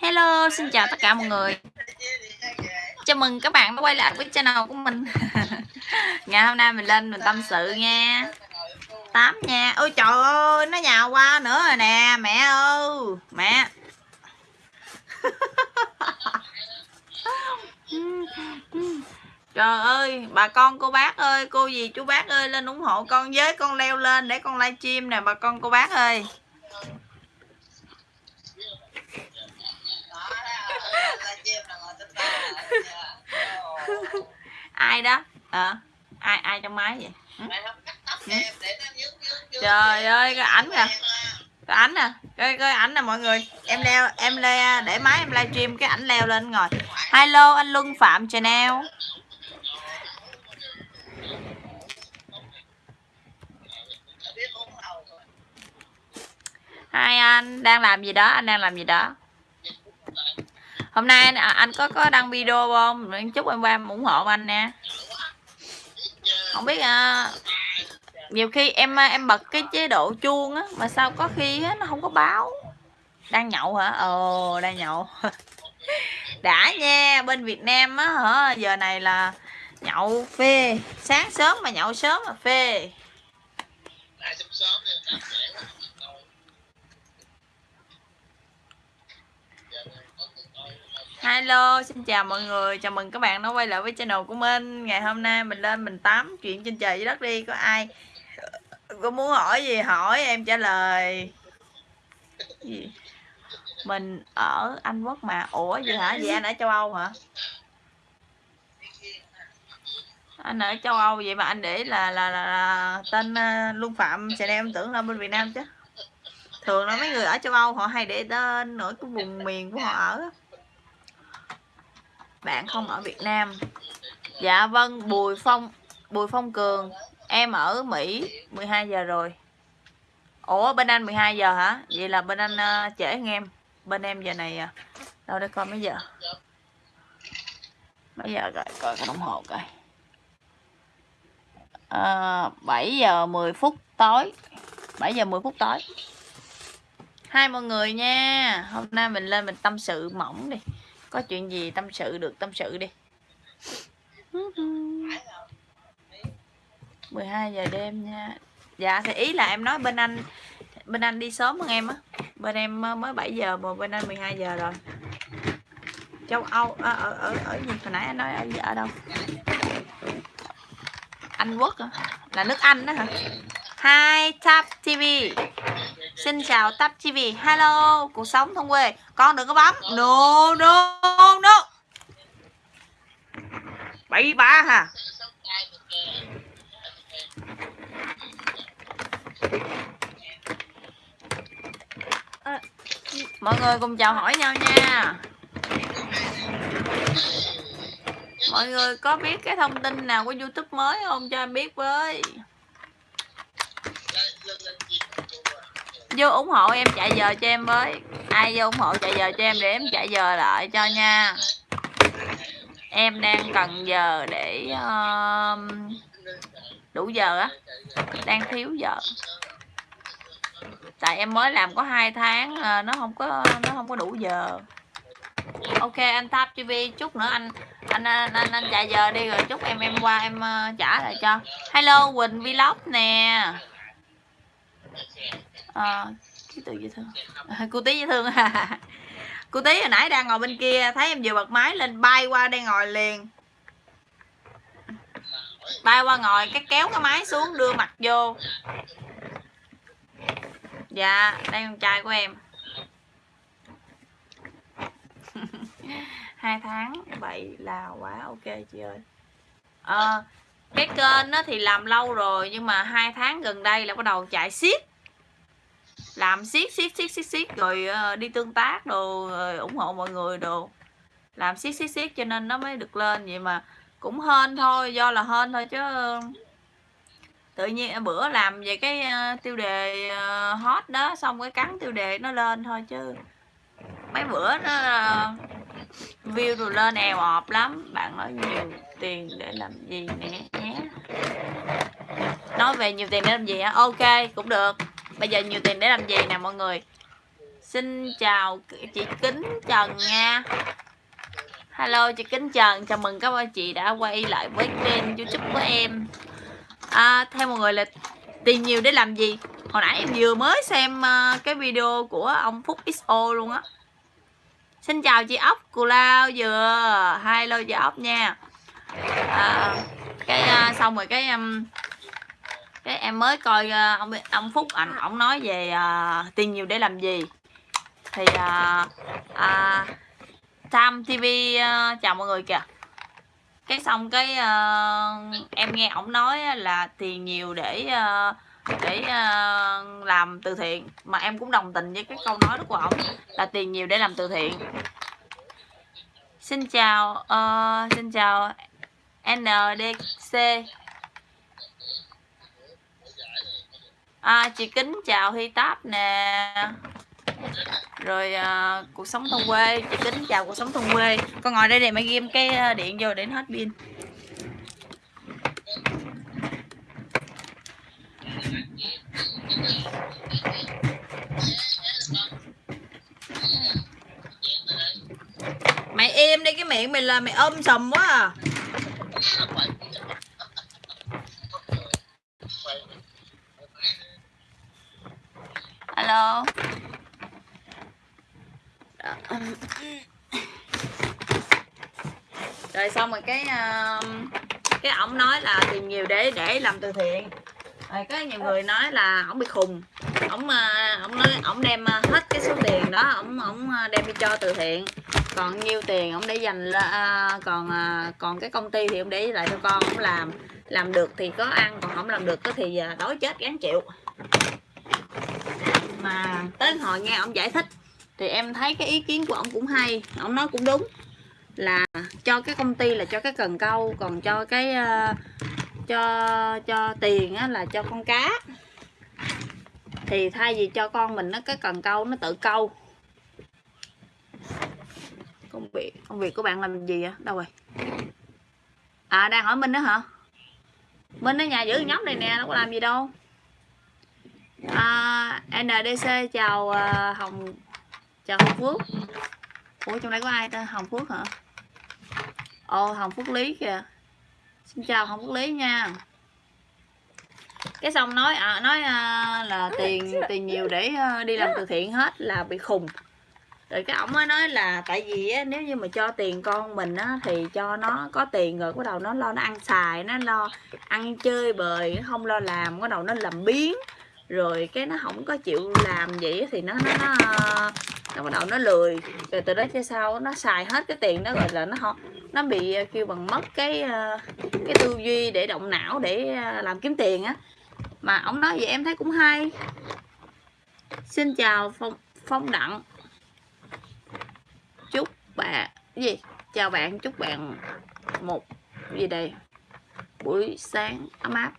Hello, xin chào tất cả mọi người. Chào mừng các bạn đã quay lại với channel của mình. Ngày hôm nay mình lên mình tâm sự nha. Tám nha. Ôi trời ơi, nó nhào qua nữa rồi nè Mẹ ơi, mẹ. Trời ơi, bà con cô bác ơi, cô gì chú bác ơi Lên ủng hộ con với, con leo lên để con livestream nè bà con cô bác ơi. ai đó? À, ai ai trong máy vậy? Ừ? trời ơi cái ảnh nè. cái ảnh nè cái cái ảnh nè mọi người. Em leo em le để máy em livestream cái ảnh leo lên ngồi. Hello anh luân phạm channel. Hai anh đang làm gì đó anh đang làm gì đó hôm nay anh, à, anh có có đăng video không? Chúc em qua ủng hộ anh nè không biết à, nhiều khi em à, em bật cái chế độ chuông á mà sao có khi á, nó không có báo. Đang nhậu hả? Ồ đang nhậu. Đã nha bên Việt Nam á hả? Giờ này là nhậu phê. Sáng sớm mà nhậu sớm mà phê. Hello, xin chào mọi người, chào mừng các bạn đã quay lại với channel của mình. Ngày hôm nay mình lên mình tám chuyện trên trời dưới đất đi. Có ai có muốn hỏi gì hỏi em trả lời. Gì? Mình ở Anh Quốc mà. Ủa gì hả? Vậy anh ở châu Âu hả? Anh ở châu Âu vậy mà anh để là là, là, là tên ờ, Luân Phạm Chanel em tưởng là bên Việt Nam chứ. Thường là mấy người ở châu Âu họ hay để tên ở cái vùng miền của họ ở bạn không ở Việt Nam. Dạ vâng Bùi Phong Bùi Phong Cường. Em ở Mỹ 12 giờ rồi. Ủa bên anh 12 giờ hả? Vậy là bên anh uh, trễ hơn em. Bên em giờ này à. đâu để coi mấy giờ? Mấy giờ rồi? Coi cái đồng hồ coi. Ờ, à, 7 giờ 10 phút tối. 7 giờ 10 phút tối. Hai mọi người nha. Hôm nay mình lên mình tâm sự mỏng đi có chuyện gì tâm sự được tâm sự đi. 12 giờ đêm nha. Dạ thì ý là em nói bên anh bên anh đi sớm hơn em á. Bên em mới 7 giờ mà bên anh 12 giờ rồi. Châu Âu ở ở ở, ở gì? Hồi nãy anh nói ở, ở đâu? Anh Quốc hả? Là nước Anh đó hả? Hai top TV Xin chào Tap TV Hello, cuộc sống thông quê. Con đừng có bấm. No no no. Bậy bạ hả? À, mọi người cùng chào hỏi nhau nha. Mọi người có biết cái thông tin nào của Youtube mới không cho em biết với? Vô ủng hộ em chạy giờ cho em với. Ai vô ủng hộ chạy giờ cho em để em chạy giờ lại cho nha. Em đang cần giờ để uh, đủ giờ á. Đang thiếu giờ. Tại em mới làm có hai tháng uh, nó không có nó không có đủ giờ. Ok anh tap tv chút nữa anh anh anh anh, anh chạy giờ đi rồi chút em em qua em uh, trả lại cho. Hello quỳnh vlog nè à, ký tự dễ thương. À, cô tí dễ thương. Cô tí hồi nãy đang ngồi bên kia thấy em vừa bật máy lên bay qua đây ngồi liền. Bay qua ngồi cái kéo cái máy xuống đưa mặt vô. Dạ đây con trai của em. Hai tháng vậy là quá ok chị ơi. À, cái kênh nó thì làm lâu rồi nhưng mà hai tháng gần đây là bắt đầu chạy xiết làm xiết xiết xiết xiết siết, rồi ờ, đi tương tác đồ rồi ủng hộ mọi người đồ. Làm xiết xiết xiết cho nên nó mới được lên, vậy mà cũng hên thôi, do là hên thôi chứ. Tự nhiên bữa làm về cái ờ, tiêu đề hot đó, xong cái cắn tiêu đề nó lên thôi chứ. Mấy bữa nó view rồi lên èo ọp lắm. Bạn nói nhiều tiền để làm gì nè nhé. Nói về nhiều tiền để làm gì á? Ok, cũng được bây giờ nhiều tiền để làm gì nè mọi người? Xin chào chị kính trần nha. Hello chị kính trần. Chào mừng các bạn chị đã quay lại với kênh youtube của em. À, theo mọi người là tiền nhiều để làm gì? Hồi nãy em vừa mới xem à, cái video của ông phúc xo luôn á. Xin chào chị ốc cù lao vừa. Hello chị ốc nha. À, cái uh, xong rồi cái um, cái em mới coi uh, ông ông phúc ảnh ổng nói về uh, tiền nhiều để làm gì. Thì uh, uh, Tam TV uh, chào mọi người kìa. Cái xong cái uh, em nghe ổng nói là tiền nhiều để uh, để uh, làm từ thiện. Mà em cũng đồng tình với cái câu nói đó của ổng là tiền nhiều để làm từ thiện. Xin chào uh, xin chào NDC à, chị kính chào Hi Táp nè. Rồi à, cuộc sống thôn quê. Chị kính chào cuộc sống thôn quê. Con ngồi đây để mày ghim cái à, điện vô để hết pin. Mày im đi cái miệng mày là mày ôm sùm quá à. Alo rồi xong rồi cái um, cái ổng nói là tiền nhiều để để làm từ thiện. Rồi có nhiều người nói là ổng bị khùng. Ổng uh, ổng nói, ổng đem uh, hết cái số tiền đó, ổng ổng uh, đem đi cho từ thiện. Còn nhiêu tiền ổng để dành là còn còn cái công ty thì ổng để lại cho con, ổng làm. Làm được thì có ăn, còn không làm được thì đói chết gán chịu mà tới hồi nghe ông giải thích thì em thấy cái ý kiến của ông cũng hay. Ông nói cũng đúng là cho cái công ty là cho cái cần câu còn cho cái uh, cho cho tiền á, là cho con cá. Thì thay vì cho con mình nó cái cần câu nó tự câu. Công việc công việc của bạn làm gì vậy? Đâu rồi? À đang hỏi minh đó hả? Minh ở nhà giữ nhóm này nè nó có làm gì đâu à, NDC chào uh, Hồng chào Hồng Phước. Ủa trong đây có ai tên Hồng Phước hả? Ồ Hồng Phước Lý kìa. Xin chào Hồng Phước Lý nha. Cái xong nói à, nói à, là tiền tiền nhiều để à, đi làm từ thiện hết là bị khùng. Rồi cái ổng mới nói là tại vì á, nếu như mà cho tiền con mình á, thì cho nó có tiền rồi bắt đầu nó lo nó ăn xài nó lo ăn chơi bời nó không lo làm bắt đầu nó làm biến rồi cái nó không có chịu làm vậy thì nó nó nó, nó bắt đầu nó lười. Rồi từ đó cho sau nó xài hết cái tiền đó rồi là nó không nó bị ờ, kêu bằng mất cái ờ, cái tư duy để động não để làm kiếm tiền á. Mà ông nói vậy em thấy cũng hay. Xin chào phong phong đặng. Chúc bạn gì? Chào bạn chúc bạn một gì đây? Buổi sáng ấm áp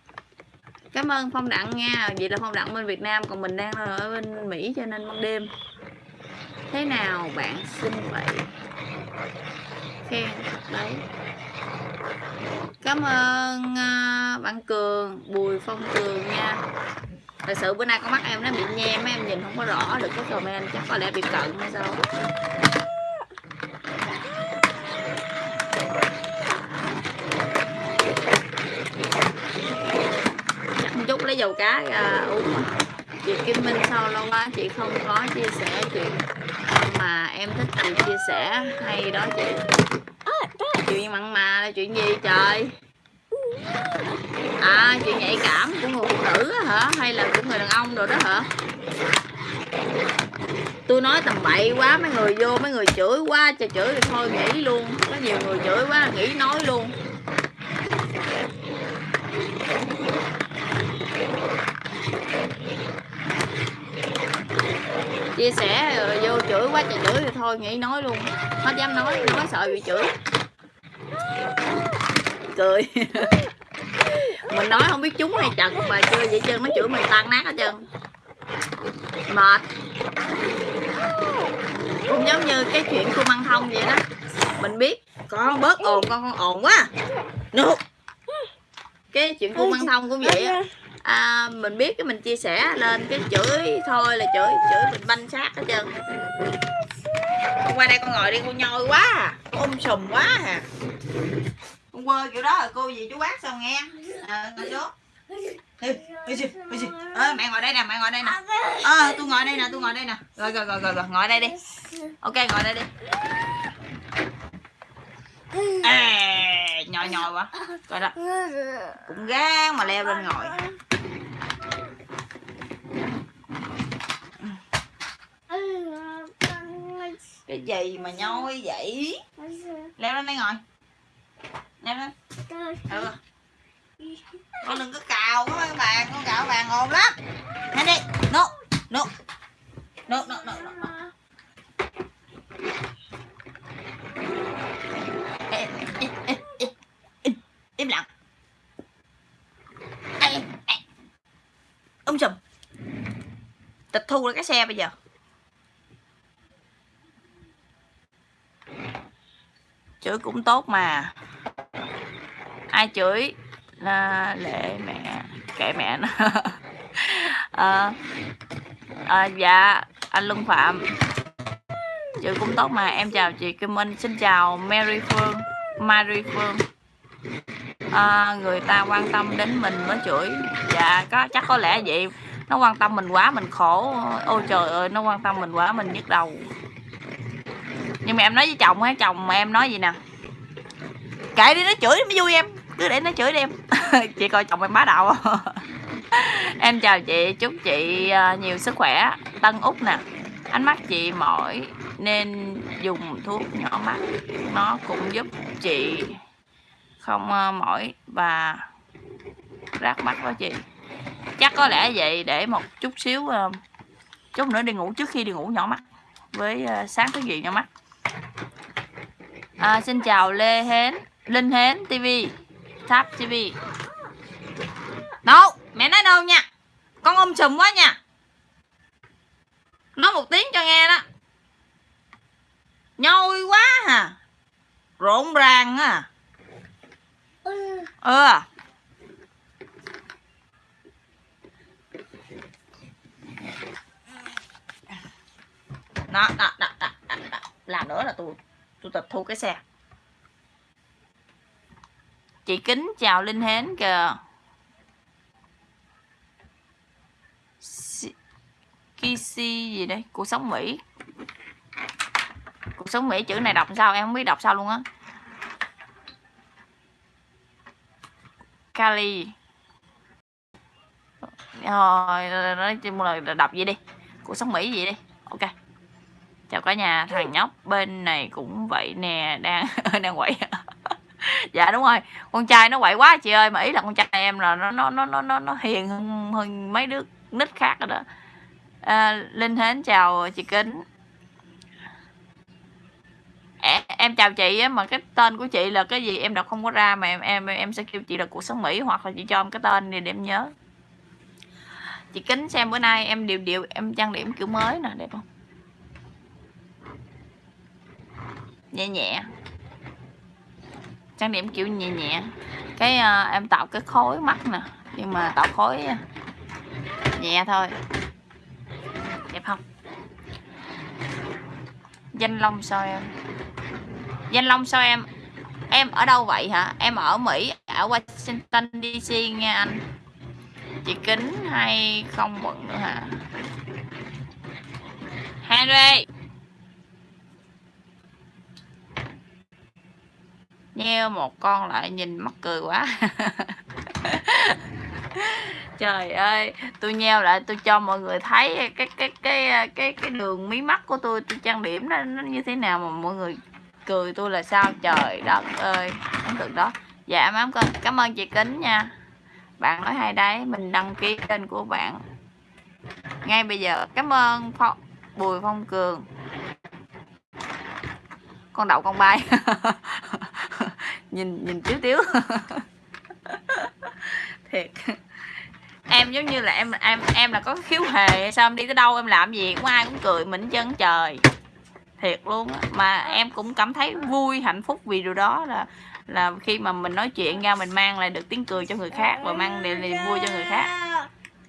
cảm ơn phong đặng nha. Vậy là phong đặng bên việt nam còn mình đang ở bên mỹ cho nên ban đêm. Thế nào bạn xin vậy? Khen đấy. Cảm ơn uh, bạn cường bùi phong cường nha. Thật sự bữa nay con mắt em nó bị nhem em nhìn không có rõ được cái comment chắc có lẽ bị cận hay sao. Dầu cá ra uống chị Kim Minh sau lâu quá chị không có chia sẻ chuyện mà em thích chị chia sẻ hay đó chị. Chuyện mặn mà là chuyện gì trời? À chuyện nhạy cảm của người phụ nữ hả? Hay là của người đàn ông rồi đó hả? Tôi nói tầm bậy quá mấy người vô mấy người chửi quá trời chửi thì thôi nghỉ luôn. Có nhiều người chửi quá nghỉ nói luôn chia sẻ, rồi vô chửi quá trời chửi thì thôi, nghĩ nói luôn. Hết dám nói nói sợ bị chửi. Cười. Mình nói không biết chúng hay chật mà chưa vậy chân nó chửi mày tan nát hết trơn. Mệt. Cũng giống như cái chuyện của măng thông vậy đó. Mình biết, con bớt ồn, con con ồn quá. No. cái chuyện của măng thông cũng vậy á à, mình biết cái mình chia sẻ lên cái chửi thôi là chửi chửi mình banh xác hết trơn. Con qua đây con ngồi đi con nhoi quá à. Ôm sùm quá à. Con quơ kiểu đó rồi cô gì chú bác sao nghe? À, ngồi xuống. Ê, ê, ê, mẹ ngồi đây nè mẹ ngồi đây nè. Ờ tôi ngồi đây nè tôi ngồi đây nè. Rồi rồi rồi rồi, rồi. ngồi đây đi. Ok ngồi đây đi. Ê, nhồi nhồi quá. Coi đó. Cũng gan mà leo lên ngồi. Cái gì mà nhoi vậy? Leo lên đây ngồi. Leo lên. Ừ. con đừng có cào quá các bạn con cào bàn ồn lắm. Nhanh đi. Nụ nụ nụ nụ nụ nụ Im, lặng. Ê, ê. ông sùm tịch thu lại cái xe bây giờ. Chửi cũng tốt mà. Ai chửi? Là lệ mẹ kệ mẹ nó. À, à, dạ anh Luân Phạm. Chữ cũng tốt mà. Em chào chị Kim Minh. Xin chào Mary Phương. Mary Phương à, người ta quan tâm đến mình mới chửi. Dạ có chắc có lẽ vậy. Nó quan tâm mình quá mình khổ. Ôi trời ơi nó quan tâm mình quá mình nhức đầu. Nhưng mà em nói với chồng á chồng mà em nói gì nè. Kệ đi nó chửi mới vui em. Cứ để nó chửi đi em. Chị coi chồng em bá đạo. Em chào chị chúc chị à, nhiều sức khỏe. Tân út nè. Ánh mắt chị mỏi nên dùng thuốc nhỏ mắt. Nó cũng giúp chị không ờ, mỏi và rát mắt đó chị. Chắc có lẽ vậy để một chút xíu ờ, chút nữa đi ngủ trước khi đi ngủ nhỏ mắt với ờ, sáng thức dậy nhỏ mắt. À, xin chào lê hến linh hến tv tháp tv đâu mẹ nói đâu nha? Con ôm sùm quá nha. Nói một tiếng cho nghe đó. Nhôi quá hả rộn ràng à ừ đó, đó, đó, đó, đó, đó. làm nữa là tôi tôi tịch thu cái xe. Chị kính chào linh hến kìa. Kisi gì đây? Cuộc sống Mỹ. Cuộc sống Mỹ chữ này đọc sao? Em không biết đọc sao luôn á. Kali rồi nói chung là đọc gì đi. Cuộc sống Mỹ gì đi. Ok. Chào cả nhà thằng nhóc bên này cũng vậy nè đang đang quậy. Dạ đúng rồi. Con trai nó quậy quá chị ơi mà ý là con trai em là nó nó nó nó nó hiền hơn, hơn mấy đứa nít khác rồi đó. À, linh hến chào chị kính em, chào chị á mà cái tên của chị là cái gì? Em đọc không có ra mà em em em sẽ kêu chị là cuộc sống mỹ hoặc là chị cho em cái tên này để em nhớ. Chị kính xem bữa nay em điều điều em trang điểm kiểu mới nè đẹp không? Nhẹ nhẹ. Trang điểm kiểu nhẹ nhẹ. Cái uh, em tạo cái khối mắt nè nhưng mà tạo khối ờ, nhẹ thôi. Đẹp không? Danh long sao em? Danh long sao em? Em ở đâu vậy hả? Em ở mỹ, ở washington dc nghe anh. Chị kính hay không bận nữa hả? Henry! Nheo một con lại nhìn mắc cười quá. trời ơi tôi nheo lại tôi cho mọi người thấy cái cái cái cái cái, cái đường mí mắt của tôi tôi trang điểm nó, nó như thế nào mà mọi người cười tôi là sao? Trời đất ơi ấn tượng đó. Dạ mám con cảm ơn chị kính nha. Bạn nói hay đấy mình đăng ký kênh của bạn. Ngay bây giờ cảm ơn phong, bùi phong cường. Con đậu con bay. Nhìn nhìn tiếu tiếu. thiệt. Em giống như là em em em là có khiếu hề sao, em đi tới đâu em làm gì, cũng ai cũng cười, mình chân trời. Thiệt luôn á, mà em cũng cảm thấy vui, hạnh phúc vì điều đó là là khi mà mình nói chuyện ra, mình mang lại được tiếng cười cho người khác và mang lại niềm vui cho người khác.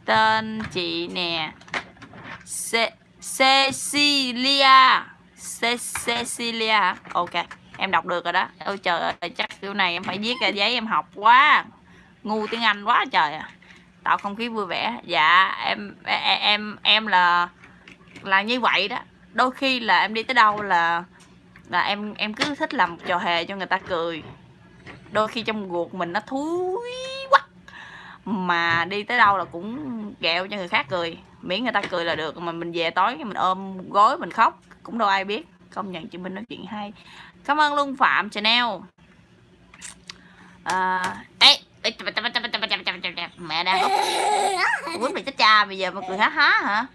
Tên chị nè, Ce, Cecilia. Ce, Cecilia. Ok, em đọc được rồi đó. Ôi trời ơi, chắc kiểu này em phải viết ra giấy em học quá ngu tiếng anh quá trời à. Tạo không khí vui vẻ. Dạ em em em, là là như vậy đó. Đôi khi là em đi tới đâu là là em em cứ thích làm trò hề cho người ta cười. Đôi khi trong ruột mình nó thúi quá mà đi tới đâu là cũng ghẹo cho người khác cười. Miễn người ta cười là được mà mình về tối mình ôm gối mình khóc cũng đâu ai biết. Công nhận chị Minh nói chuyện hay. Cảm ơn Luân Phạm Chanel à, ê, mẹ đang có quýnh mày chết cha bây giờ mà cười há há hả?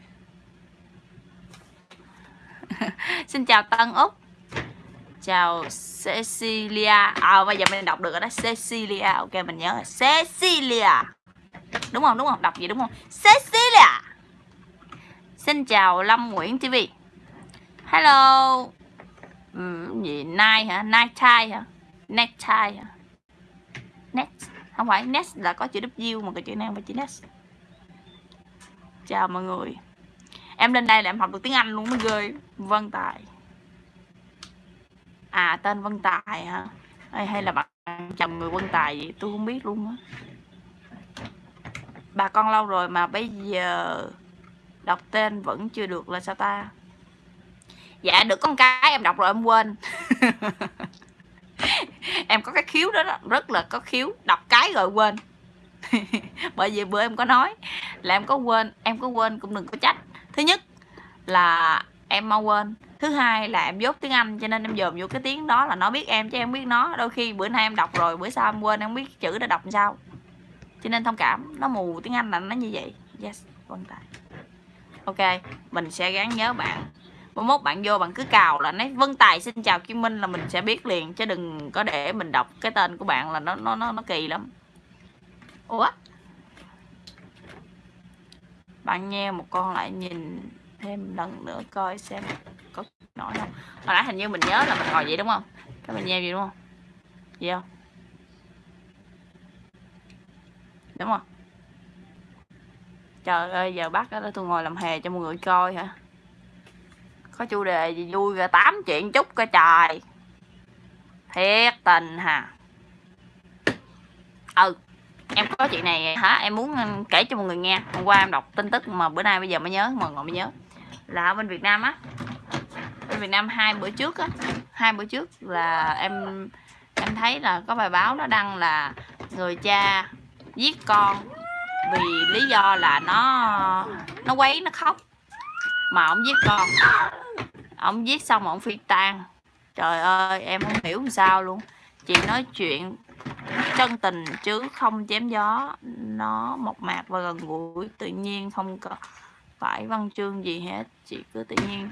Xin chào Tân Úc. Chào Cecilia. À bây giờ mình đọc được rồi đó. Cecilia. Ok mình nhớ rồi. Cecilia. Đúng không? Đúng không? Đọc gì đúng không? Cecilia. Xin chào Lâm Nguyễn TV hello. Ừ, gì? Nai hả? Night tie hả? Neck tie hả? Next không phải next là có chữ W mà cái chữ này không phải chữ next chào mọi người. Em lên đây là em học được tiếng Anh luôn mới ghê. Vân Tài. À tên Vân Tài hả? Hay, hay là bạn chồng người Vân Tài gì tôi không biết luôn á. Bà con lâu rồi mà bây giờ đọc tên vẫn chưa được là sao ta? Dạ được con cái em đọc rồi em quên. em có cái khiếu đó, đó rất là có khiếu đọc cái rồi quên. Bởi vì bữa em có nói là em có quên em có quên cũng đừng có trách. Thứ nhất là em mau quên thứ hai là em dốt tiếng anh cho nên em dòm vô cái tiếng đó là nó biết em chứ em biết nó. Đôi khi bữa nay em đọc rồi bữa sau em quên em biết chữ đã đọc làm sao. Cho nên thông cảm nó mù tiếng anh là nó như vậy. Yes vân tài ok mình sẽ gắng nhớ bạn mốt bạn vô bạn cứ cào là nói vân tài xin chào kim minh là mình sẽ biết liền chứ đừng có để mình đọc cái tên của bạn là nó nó nó, nó kỳ lắm. Ủa? Bạn nghe một con lại nhìn thêm lần nữa coi xem có nổi không. Hồi nãy hình như mình nhớ là mình ngồi vậy đúng không? Cái mình nheo gì đúng không? Gì không? Đúng không? Trời ơi giờ bắt đó tôi ngồi làm hè cho mọi người coi hả? Có chủ đề gì vui ra tám chuyện chút coi trời. Thiệt tình hả? Ừ em có chuyện này hả? Em muốn kể cho mọi người nghe. Hôm qua em đọc tin tức mà bữa nay bây giờ mới nhớ, mọi người mới nhớ. Là ở bên Việt Nam á. Bên Việt Nam hai bữa trước á. Hai bữa trước là em em thấy là có bài báo nó đăng là người cha giết con vì lý do là nó nó quấy, nó khóc mà ông giết con. Ông giết xong ông phi tan trời ơi, em không hiểu làm sao luôn. Chị nói chuyện chân tình chứ không chém gió. Nó mộc mạc và gần gũi, tự nhiên không có phải văn chương gì hết. Chị cứ tự nhiên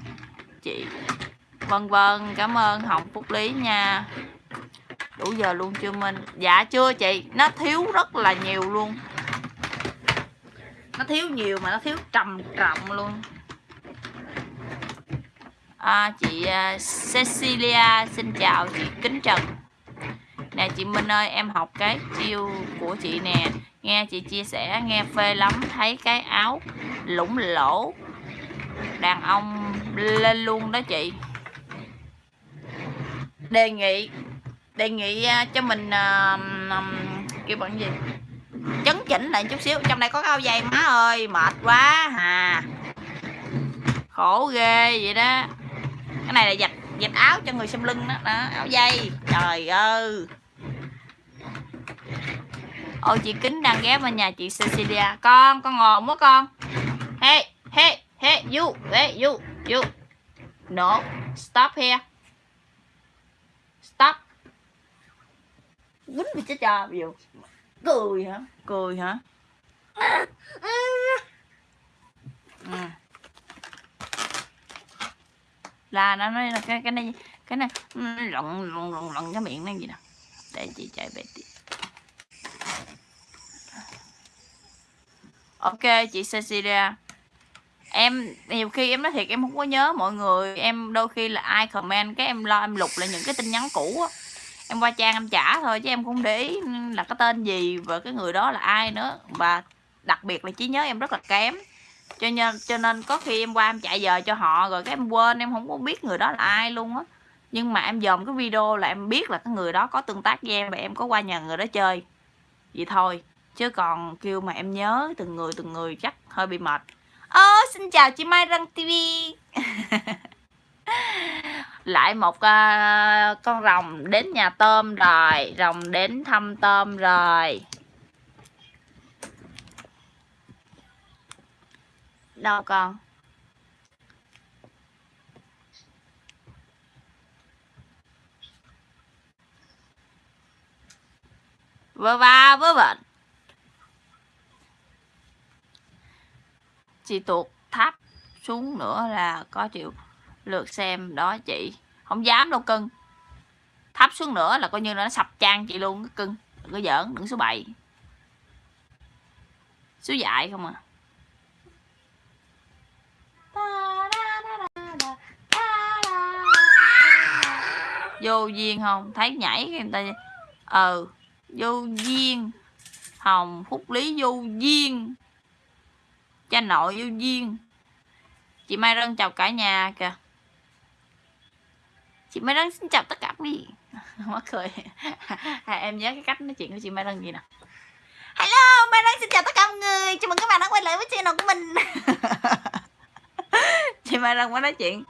chị vân vân, cảm ơn hồng phúc lý nha. Đủ giờ luôn chưa minh? Dạ chưa chị. Nó thiếu rất là nhiều luôn. Nó thiếu nhiều mà nó thiếu trầm trọng luôn à, chị uh, Cecilia xin chào chị Kính Trần. Nè chị Minh ơi em học cái chiêu của chị nè. Nghe chị chia sẻ nghe phê lắm thấy cái áo lủng lỗ. Đàn ông lên luôn đó chị. Đề nghị đề nghị uh, cho mình uh, um, kêu bằng gì? Chấn chỉnh lại chút xíu. Trong đây có cái áo dây má ơi mệt quá hà. Khổ ghê vậy đó cái này là giặt giặt áo cho người xem lưng đó, đó áo dây. Trời ơi. Ôi chị kính đang ghé vào nhà chị Cecilia. Con con ngồi quá con. Hey hey hey you hey you you. No stop here. Stop. Quýnh bị chết cho bây giờ cười hả? Cười hả? Ừ là nó nói là cái cái này cái này lộn lộn lộn lộn cái miệng nó gì nè để chị chạy về tiếp. Ok, chị Cecilia. Em, nhiều khi em nói thiệt em không có nhớ mọi người. Em đôi khi là ai comment cái em lo, em lục lại những cái tin nhắn cũ á. Em qua trang em trả thôi chứ em không để ý là cái tên gì và cái người đó là ai nữa. Và đặc biệt là trí nhớ em rất là kém cho nên cho nên có khi em qua em chạy giờ cho họ rồi cái em quên em không có biết người đó là ai luôn á. Nhưng mà em dòm cái video là em biết là cái người đó có tương tác với em và em có qua nhà người đó chơi. Vậy thôi chứ còn kêu mà em nhớ từng người từng người chắc hơi bị mệt. Ơ xin chào chị Mai Răng TV lại một uh, con rồng đến nhà tôm rồi rồng đến thăm tôm rồi. Đâu con? Vớ va vớ vẩn. Chị tuột thấp xuống nữa là có chịu lượt xem đó chị. Không dám đâu cưng. Thấp xuống nữa là coi như là nó sập trang chị luôn, cưng. Đừng có giỡn, đừng số 7 số dại không à vô duyên không? Thấy nhảy người ta ờ vô duyên. Hồng phúc lý vô duyên. Cha nội vô duyên. Chị mai rân chào cả nhà kìa. Chị mai rân xin chào tất cả quý mắc cười. À, em nhớ cái cách nói chuyện của chị mai rân gì nè hello mai rân xin chào tất cả mọi người. Chào mừng các bạn đã quay lại với channel của mình. chị mai rân mới nói chuyện.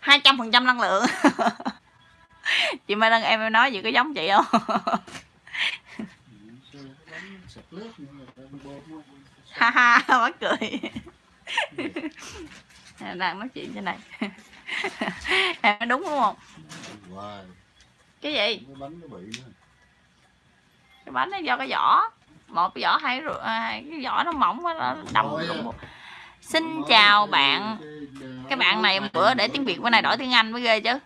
hai trăm phần trăm năng lượng. Chị mai rân, em nói gì có giống chị không? Ha ha, mắc cười. Đang nói chuyện trên này. Em nói đúng đúng không? Cái gì? Cái bánh nó bị cái bánh nó do cái vỏ. Một cái vỏ hay rồi à, cái vỏ nó mỏng quá, nó đâm xin chào bạn. Cái bạn này bữa để tiếng việt bữa này đổi tiếng anh mới ghê chứ.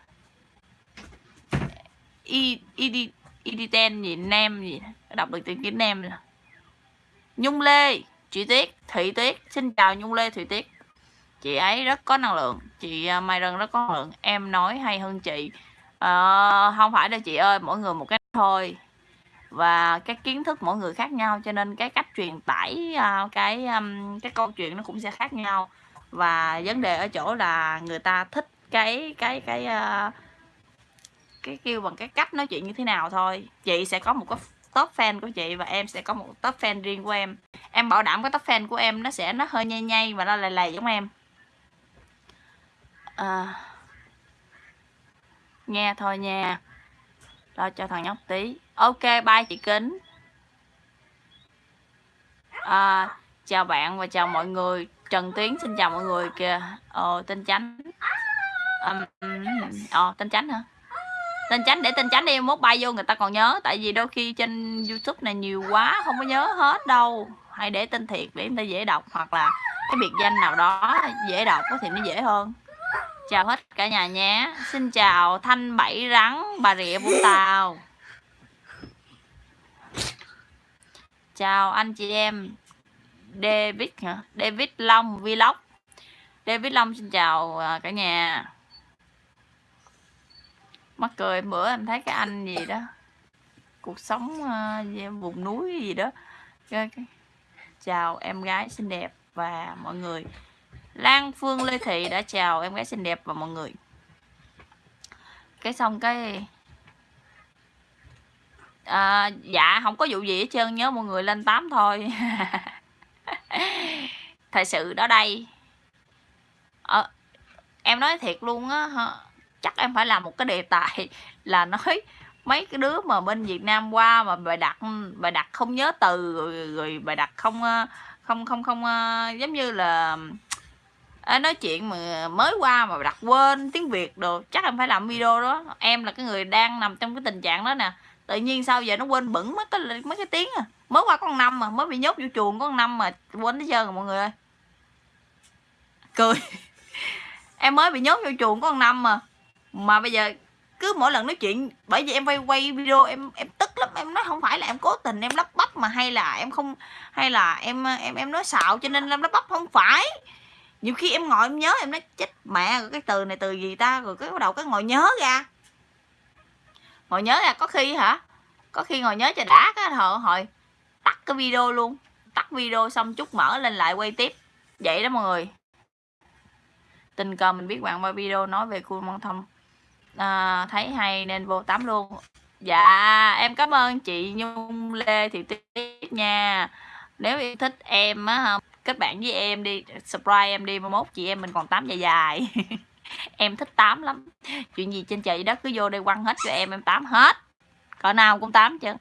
Y y y ten gì nem gì đọc được tiếng nem nhung lê chị tuyết thị tuyết. Xin chào nhung lê thủy tuyết. Chị ấy rất có năng lượng. Chị à, mai rần rất có năng lượng. Em nói hay hơn chị. À, không phải đâu chị ơi mỗi người một cái thôi và cái kiến thức mỗi người khác nhau cho nên cái cách truyền tải à, cái um, cái câu chuyện nó cũng sẽ khác nhau. Và vấn đề ở chỗ là người ta thích cái cái cái à, cái kêu bằng cái cách nói chuyện như thế nào thôi. Chị sẽ có một cái top fan của chị và em sẽ có một top fan riêng của em. Em bảo đảm cái top fan của em nó sẽ nó hơi nhây nhây và nó lầy lầy giống em. À, nghe thôi nha. Lo cho thằng nhóc tí ok bye chị kính. À, chào bạn và chào mọi người. Trần tiến xin chào mọi người kìa. Ờ tên chánh. Um, ờ tên chánh hả? Tên chánh để tên chánh đi mốt bay vô người ta còn nhớ. Tại vì đôi khi trên youtube này nhiều quá không có nhớ hết đâu. Hãy để tên thiệt để người ta dễ đọc hoặc là cái biệt danh nào đó dễ đọc thì nó dễ hơn. Chào hết cả nhà nhé. Xin chào thanh bảy rắn bà rịa vũng tàu. Chào anh chị em. David hả? David long vlog. David long xin chào à, cả nhà. Mắc cười bữa em thấy cái anh gì đó cuộc sống uh, vùng núi gì đó. Chào em gái xinh đẹp và mọi người. Lan Phương Lê Thị đã chào em gái xinh đẹp và mọi người. Cái xong cái à, dạ không có vụ gì hết trơn nhớ mọi người lên tám thôi. Thật sự đó đây. À, em nói thiệt luôn á chắc em phải làm một cái đề tài là nói mấy cái đứa mà bên Việt Nam qua mà bài đặt bài đặt không nhớ từ rồi, rồi bài đặt không ờ, không không không giống như là à, nói chuyện mà mới qua mà đặt quên tiếng Việt đồ. Chắc em phải làm video đó. Em là cái người đang nằm trong cái tình trạng đó nè tự nhiên sao giờ nó quên bẩn mấy cái mấy cái tiếng à. Mới qua con năm mà, mới bị nhốt vô chuồng con năm mà quên tới giờ rồi mọi người ơi. Cười. Em mới bị nhốt vô chuồng con năm mà. Mà bây giờ cứ mỗi lần nói chuyện, bởi vì em quay quay video, em em tức lắm, em nói không phải là em cố tình, em lắp bắp mà hay là em không, hay là em em em nói xạo cho nên em lắp bắp không phải. Nhiều khi em ngồi em nhớ, em nói, chết mẹ, rồi cái từ này từ gì ta? Rồi cái bắt đầu cái ngồi nhớ ra ngồi nhớ là có khi hả? Có khi ngồi nhớ cho đã cái hồi hồi tắt cái video luôn. Tắt video xong chút mở lên lại quay tiếp. Vậy đó mọi người. Tình cờ mình biết bạn qua video nói về khu măng thông à, thấy hay nên vô tắm luôn. Dạ em cảm ơn chị nhung lê thị tuyết nha. Nếu yêu thích em á kết bạn với em đi subscribe em đi mai mốt chị em mình còn tám dài dài. em thích tám lắm. Chuyện gì trên trời đất cứ vô đây quăng hết cho em em tám hết. Cỡ nào cũng tám chứ.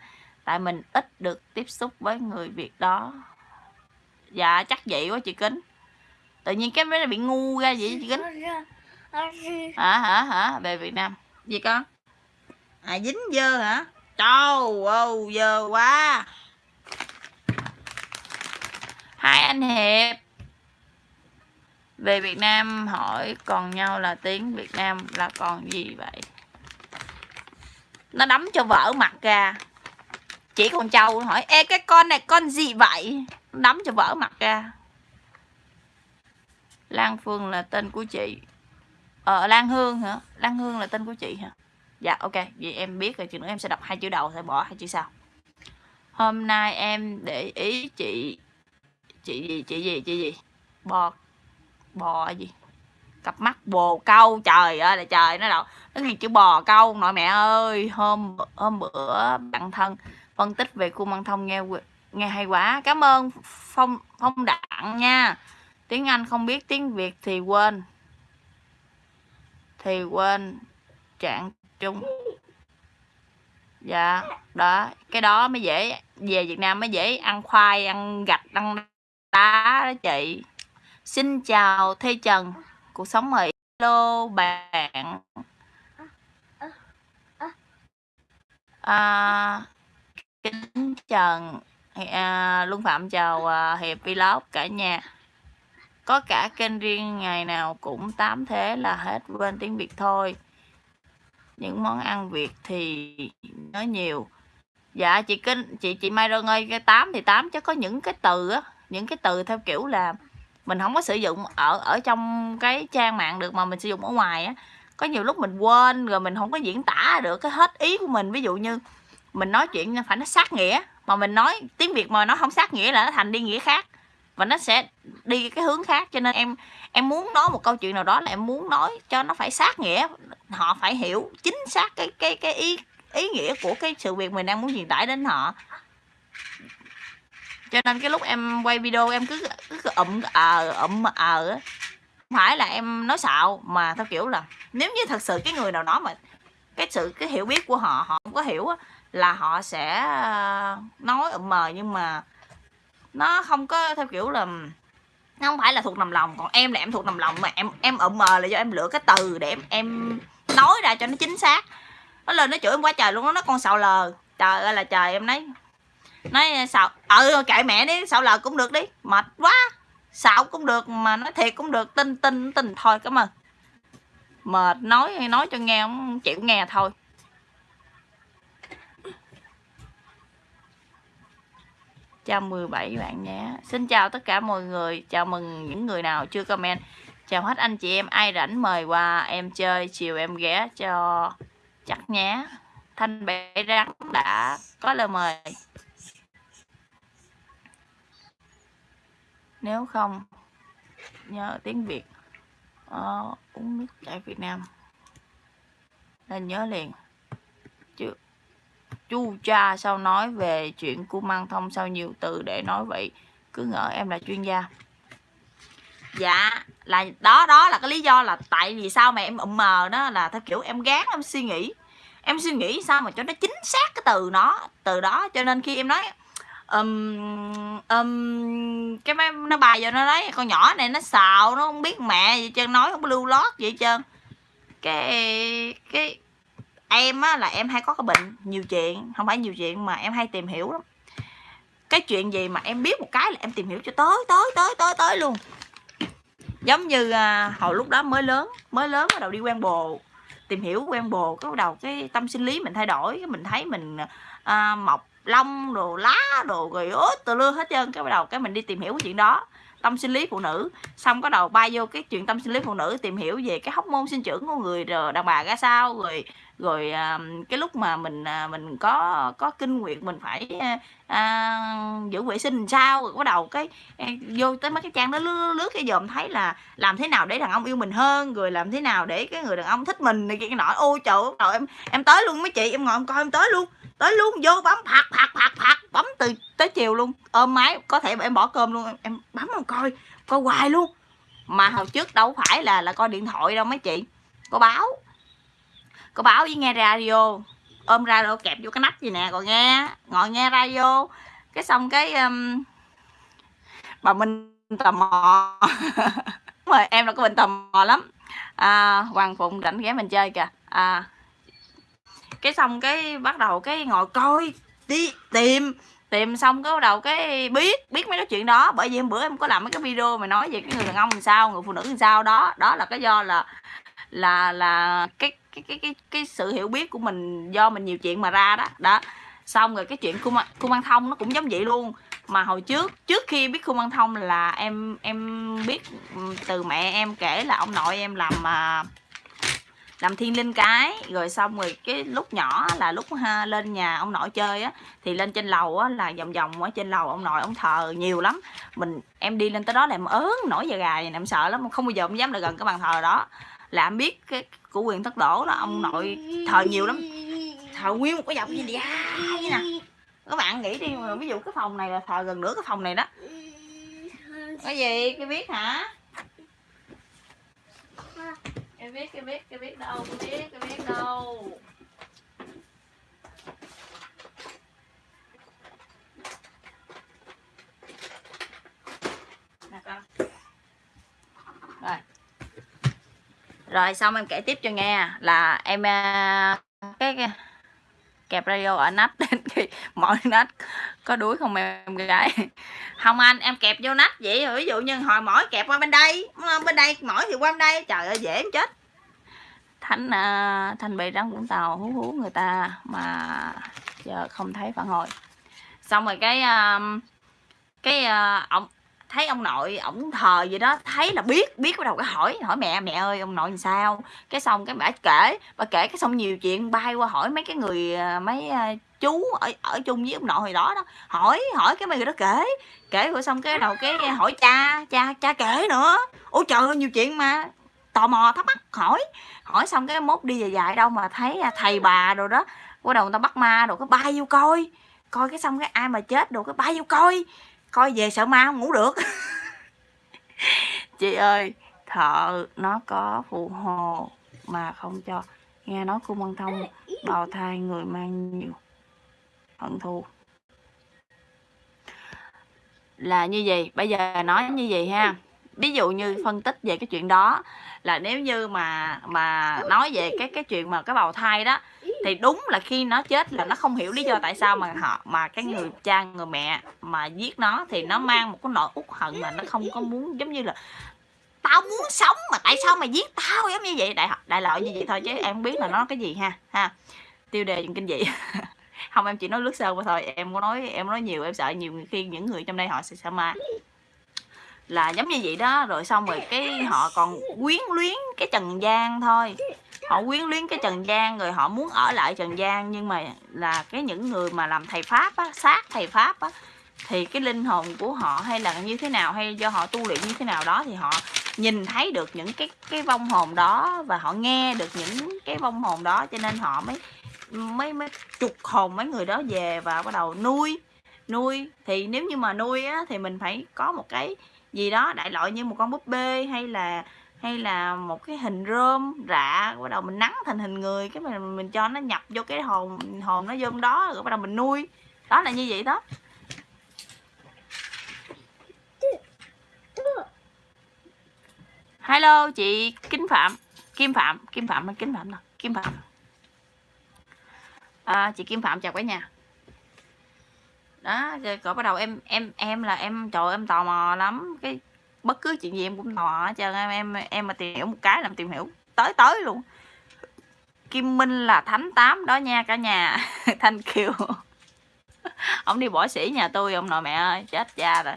Tại mình ít được tiếp xúc với người việt đó. Dạ chắc vậy quá chị kính. Tự nhiên cái mới bị ngu ra vậy chị kính? Hả hả hả? Về việt nam. Gì con? À dính dơ hả? Trâu ơi, dơ quá. Hai anh hiệp về Việt Nam hỏi còn nhau là tiếng Việt Nam là còn gì vậy? Nó đấm cho vỡ mặt ra. Chỉ con trâu hỏi, ê, cái con này con gì vậy? Nó đấm cho vỡ mặt ra. Lan Phương là tên của chị. Ờ Lan Hương hả? Lan Hương là tên của chị hả? Dạ ok. Vậy em biết rồi chừng nữa. Em sẽ đọc hai chữ đầu, sẽ bỏ hai chữ sau. Hôm nay em để ý chị chị gì chị gì chị gì? Bọt bò gì? Cặp mắt bồ câu, trời ơi là trời nó đâu nó ghi chữ bò câu nội mẹ ơi, hôm hôm bữa bạn thân phân tích về khu măng thông nghe nghe hay quá. Cảm ơn phong phong đặng nha. Tiếng anh không biết tiếng việt thì quên thì quên trạng trung. Dạ đó, cái đó mới dễ, về việt nam mới dễ, ăn khoai, ăn gạch, ăn đá đó chị xin chào thê trần. Cuộc sống mỹ hello bạn. À, kính trần à, luân phạm chào à, hiệp vlog cả nhà. Có cả kênh riêng ngày nào cũng tám thế là hết quên tiếng việt thôi. Những món ăn việt thì nói nhiều. Dạ chị kinh chị chị mai rơn ơi cái tám thì tám chứ có những cái từ á. Những cái từ theo kiểu là mình không có sử dụng ở ở trong cái trang mạng được mà mình sử dụng ở ngoài á. Có nhiều lúc mình quên rồi mình không có diễn tả được cái hết ý của mình. Ví dụ như mình nói chuyện phải nó sát nghĩa, mà mình nói tiếng việt mà nó không sát nghĩa là nó thành đi nghĩa khác. Và nó sẽ đi cái hướng khác, cho nên em em muốn nói một câu chuyện nào đó là em muốn nói cho nó phải sát nghĩa, họ phải hiểu chính xác cái cái cái ý ý nghĩa của cái sự việc mình đang muốn truyền tải đến họ cho nên cái lúc em quay video em cứ cứ ậm ờ ậm ờ không phải là em nói xạo mà theo kiểu là nếu như thật sự cái người nào nói mà cái sự cái hiểu biết của họ họ không có hiểu á, là họ sẽ ờ, nói ậm mờ nhưng mà nó không có theo kiểu là nó không phải là thuộc nằm lòng. Còn em là em thuộc nằm lòng mà em em ậm mờ là do em lựa cái từ để em em nói ra cho nó chính xác. Nó lên nó chửi em quá trời luôn đó nó con xạo lờ. Trời ơi là trời em nói nói ờ, xạo ừ kệ mẹ đi, xạo lợt cũng được đi. Mệt quá. Xạo cũng được mà nói thiệt cũng được. Tin tin tin thôi, cảm ơn. Mệt nói nói cho nghe không chịu nghe thôi. Chào 17 bạn nhé. Xin chào tất cả mọi người. Chào mừng những người nào chưa comment. Chào hết anh chị em. Ai rảnh mời qua em chơi, Chiều em ghé cho chắc nhé. Thanh bể rắn đã có lời mời. Nếu không Nhớ tiếng Việt uh, Uống nước chảy Việt Nam. Nên nhớ liền. Chứ chu cha sao nói về chuyện của mang thông sao nhiều từ để nói vậy? Cứ ngỡ em là chuyên gia. Dạ là đó đó là cái lý do là tại vì sao mà em ụm mờ đó là theo kiểu em gán em suy nghĩ. Em suy nghĩ sao mà cho nó chính xác cái từ nó từ đó. Cho nên khi em nói um, um, cái máy nó bài vô nó nói con nhỏ này nó xào nó không biết mẹ gì trơn nói không lưu lót vậy trơn. Cái cái em á là em hay có cái bệnh nhiều chuyện không phải nhiều chuyện mà em hay tìm hiểu lắm. Cái chuyện gì mà em biết một cái là em tìm hiểu cho tới tới tới tới tới luôn. Giống như à, hồi lúc đó mới lớn mới lớn bắt đầu đi quen bồ tìm hiểu quen bồ cái bắt đầu cái tâm sinh lý mình thay đổi cái mình thấy mình à, mọc lông đồ lá đồ rồi ớt từ lưa hết trơn. Cái bắt đầu cái mình đi tìm hiểu cái chuyện đó. Tâm sinh lý phụ nữ. Xong có đầu bay vô cái chuyện tâm sinh lý phụ nữ tìm hiểu về cái hóc môn sinh trưởng của người đàn bà ra sao, rồi rồi à, cái lúc mà mình à, mình có có kinh nguyệt mình phải à, à giữ vệ sinh sao? Rồi bắt đầu cái à, vô tới mấy cái trang đó lướt, lướt cái dòm thấy là làm thế nào để đàn ông yêu mình hơn rồi làm thế nào để cái người đàn ông thích mình này kia nọ ôi trời ơi em em tới luôn mấy chị em ngồi em coi em tới luôn tới luôn vô bấm phạt phạt phạt phạt bấm từ tới chiều luôn ôm máy có thể em bỏ cơm luôn em, em bấm em coi coi hoài luôn. Mà hồi trước đâu phải là là coi điện thoại đâu mấy chị có báo cô báo với nghe radio. Ôm radio kẹp vô cái nắp gì nè còn nghe ngồi nghe radio. Cái xong cái um, bà minh tò mò. Rồi em là có bệnh tò mò lắm. À, hoàng phụng rảnh ghé mình chơi kìa. À, cái xong cái bắt đầu cái ngồi coi đi tìm. Tìm xong cái bắt đầu cái biết biết mấy cái chuyện đó. Bởi vì hôm bữa em có làm mấy cái video mà nói về cái người đàn ông làm sao người phụ nữ làm sao. Đó đó là cái do là là là cái cái cái cái cái sự hiểu biết của mình do mình nhiều chuyện mà ra đó. Đó. Xong rồi cái chuyện cung cung văn thông nó cũng giống vậy luôn. Mà hồi trước trước khi biết cung văn thông là em em biết ừ, từ mẹ em kể là ông nội em làm mà làm thiên linh cái. Rồi xong rồi cái lúc nhỏ là lúc ha, lên nhà ông nội chơi á thì lên trên lầu á là vòng vòng ở trên lầu ông nội ông thờ nhiều lắm. Mình em đi lên tới đó là em ớn nổi da gà này em sợ lắm không bao giờ em dám lại gần cái bàn thờ đó. Là em biết cái của quyền thất đổ đó, ông nội thờ nhiều lắm. Thờ nguyên một cái dọc gì vậy? Nè. Các bạn nghĩ đi ví dụ cái phòng này là thờ gần nửa cái phòng này đó. Cái gì? Cái biết hả? Cái biết cái biết cái biết đâu? Cái biết cái biết đâu? Rồi rồi xong em kể tiếp cho nghe là em à, cái, kẹp radio ở nách đến khi mọi nách có đuối không em gái? Không anh em kẹp vô nách vậy ví dụ như hồi mỏi kẹp qua bên đây ờ, bên đây mỏi thì qua bên đây trời ơi dễ em chết. Thánh uh, thanh bị rắn vũng tàu hú hú người ta mà giờ không thấy phản hồi. Xong rồi cái uh, cái uh, ông thấy ông nội, ổng thờ gì đó, thấy là biết biết bắt đầu cái hỏi hỏi mẹ mẹ ơi, ông nội làm sao? Cái xong cái bà kể bà kể cái xong nhiều chuyện bay qua hỏi mấy cái người à, mấy à, chú ở ở chung với ông nội hồi đó đó. Hỏi hỏi cái mấy người đó kể kể rồi xong cái đầu cái hỏi cha cha cha kể nữa. Ôi trời ơi, nhiều chuyện mà tò mò, thắc mắc, hỏi hỏi xong cái mốt đi dài dài đâu mà thấy à, thầy bà rồi đó, bắt đầu người ta bắt ma rồi cái bay vô coi coi cái xong cái ai mà chết đồ, cái bay vô coi coi về sợ ma không ngủ được. Chị ơi, thợ nó có phụ hồ mà không cho. Nghe nói cung văn thông bào thai người mang nhiều hận thù. Là như gì bây giờ nói như gì ha. Ví dụ như phân tích về cái chuyện đó, là nếu như mà mà nói về cái cái chuyện mà cái bào thai đó thì đúng là khi nó chết là nó không hiểu lý do tại sao mà họ, mà cái người cha, người mẹ mà giết nó thì nó mang một cái nỗi uất hận mà nó không có muốn, giống như là, tao muốn sống mà tại sao mày giết tao? Giống như vậy. Đại đại loại như vậy thôi chứ em không biết là nó cái gì ha ha. Tiêu đề chuyện kinh dị. Không, em chỉ nói lướt sơ qua thôi. Em có nói, em nói nhiều, em sợ nhiều khi những người trong đây họ sẽ sợ ma. Là giống như vậy đó, rồi xong rồi cái họ còn quyến luyến cái trần gian thôi họ quyến luyến cái trần gian rồi họ muốn ở lại trần gian nhưng mà là cái những người mà làm thầy pháp á, sát thầy pháp á, thì cái linh hồn của họ hay là như thế nào, hay do họ tu luyện như thế nào đó, thì họ nhìn thấy được những cái cái vong hồn đó và họ nghe được những cái vong hồn đó, cho nên họ mới mới mới chục hồn mấy người đó về và bắt đầu nuôi nuôi. Thì nếu như mà nuôi á, thì mình phải có một cái gì đó đại loại như một con búp bê hay là hay là một cái hình rơm rạ bắt đầu mình nắng thành hình người cái mình mình cho nó nhập vô cái hồn hồn nó vô đó rồi bắt đầu mình nuôi. Đó là như vậy đó. Hello chị kính phạm. Kim phạm kim phạm hay kính phạm nào? Kim phạm. À, chị kim phạm chào cả nhà. Đó rồi cỡ bắt đầu em em em là em trời em tò mò lắm. Cái bất cứ chuyện gì em cũng nọ mò hết trơn em em em mà tìm hiểu một cái làm tìm hiểu tới tới luôn. Kim Minh là thánh tám đó nha cả nhà. Thanh Kiều Ông đi bỏ sĩ nhà tôi ông nội mẹ ơi chết cha rồi.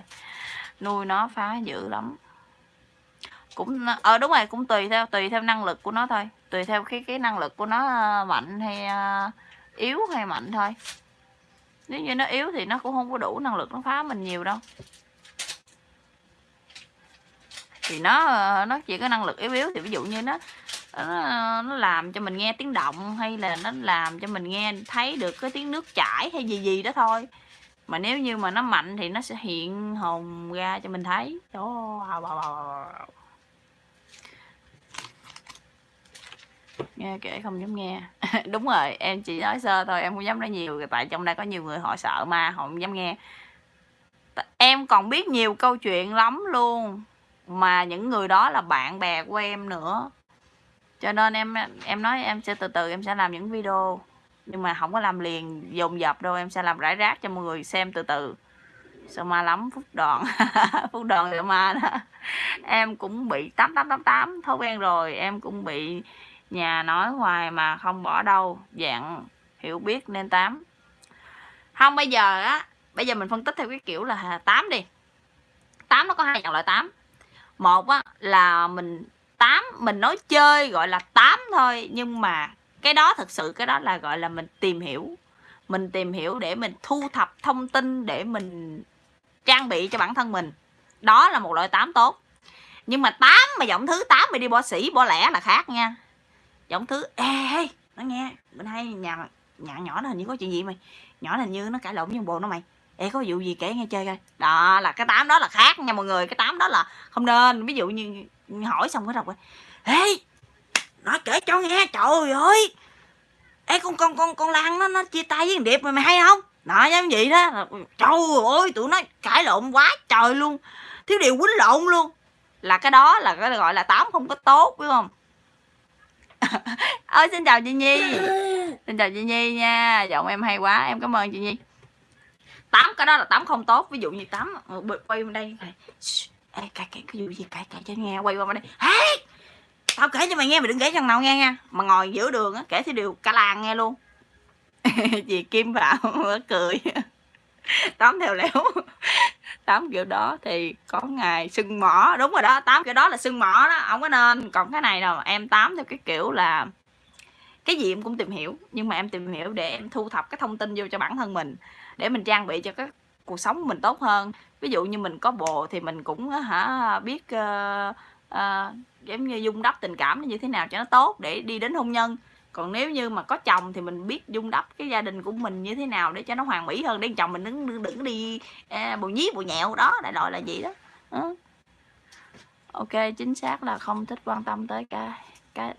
Nuôi nó phá dữ lắm. Cũng ờ đúng rồi cũng tùy theo tùy theo năng lực của nó thôi. Tùy theo cái cái năng lực của nó ờ, mạnh hay uh, yếu hay mạnh thôi. Nếu như nó yếu thì nó cũng không có đủ năng lực nó phá mình nhiều đâu thì nó ờ, nó chỉ có năng lực yếu yếu. Thì ví dụ như nó ờ, nó, nó làm cho mình nghe tiếng động hay là nó làm cho mình nghe thấy được cái tiếng nước chảy hay gì gì đó thôi. Mà nếu như mà nó mạnh thì nó sẽ hiện hồn ra cho mình thấy. Đó nghe kể không dám nghe. Đúng rồi em chỉ nói sơ thôi em không dám nói nhiều tại trong đây có nhiều người họ sợ ma họ không dám nghe. Em còn biết nhiều câu chuyện lắm luôn mà những người đó là bạn bè của em nữa. Cho nên em em nói em sẽ từ từ, em sẽ làm những video. Nhưng mà không có làm liền, dồn dập đâu. Em sẽ làm rải rác cho mọi người xem từ từ. Sợ ma lắm phút đoạn phút đoạn sợ ma đó. Em cũng bị tám tám tám tám, thói quen rồi. Em cũng bị nhà nói hoài mà không bỏ đâu. Dạng hiểu biết nên tám. Không, bây giờ á, bây giờ mình phân tích theo cái kiểu là tám đi. Tám nó có hai dạng loại tám một á, là mình tám, mình nói chơi gọi là tám thôi, nhưng mà cái đó thật sự cái đó là gọi là mình tìm hiểu. Mình tìm hiểu để mình thu thập thông tin để mình trang bị cho bản thân mình. Đó là một loại tám tốt. Nhưng mà tám, mà giọng thứ tám mày đi bỏ sĩ, bỏ lẻ là khác nha. Giọng thứ, ê nó nghe, mình hay nhà nhà nhỏ nó hình như có chuyện gì mày? Nhỏ hình như nó cãi lộn với bộ nó mày ê có vụ gì kể nghe chơi coi. Đó là cái tám đó là khác nha mọi người. Cái tám đó là không nên. Ví dụ như hỏi xong cái đọc ê nói kể cho nghe trời ơi. Ê con con con con lan nó nó chia tay với thằng điệp mày mày hay không? Đó giống vậy đó. Trời ơi tụi nó cãi lộn quá trời luôn. Thiếu điều quýnh lộn luôn. Là cái đó là cái gọi là tám không có tốt biết không? Ơi xin chào chị nhi. Xin chào chị nhi nha. Giọng em hay quá em cảm ơn chị nhi tám cái đó là tám không tốt. Ví dụ như tám ờ, quay bên đây Ê, cãi cãi cái vụ gì cãi cãi cho nghe quay qua bên đây. Hey! tao kể cho mày nghe mày đừng kể thằng nào nghe nha. Mà ngồi giữa đường á kể thì đều cả làng nghe luôn. Chị kim vào cười. Tám theo léo tám kiểu đó thì có ngày sưng mỏ. Đúng rồi đó tám kiểu đó là sưng mỏ đó không có nên. Còn cái này đâu em tám theo cái kiểu là cái gì em cũng tìm hiểu nhưng mà em tìm hiểu để em thu thập cái thông tin vô cho bản thân mình để mình trang bị cho các cuộc sống của mình tốt hơn. Ví dụ như mình có bồ thì mình cũng hả biết uh, uh, giống như dung đắp tình cảm như thế nào cho nó tốt để đi đến hôn nhân. Còn nếu như mà có chồng thì mình biết dung đắp cái gia đình của mình như thế nào để cho nó hoàn mỹ hơn. Để chồng mình đừng đừng, đi uh, bồ nhí bồ nhẹo đó đại loại là gì đó. Uh. ok chính xác là không thích quan tâm tới cái cái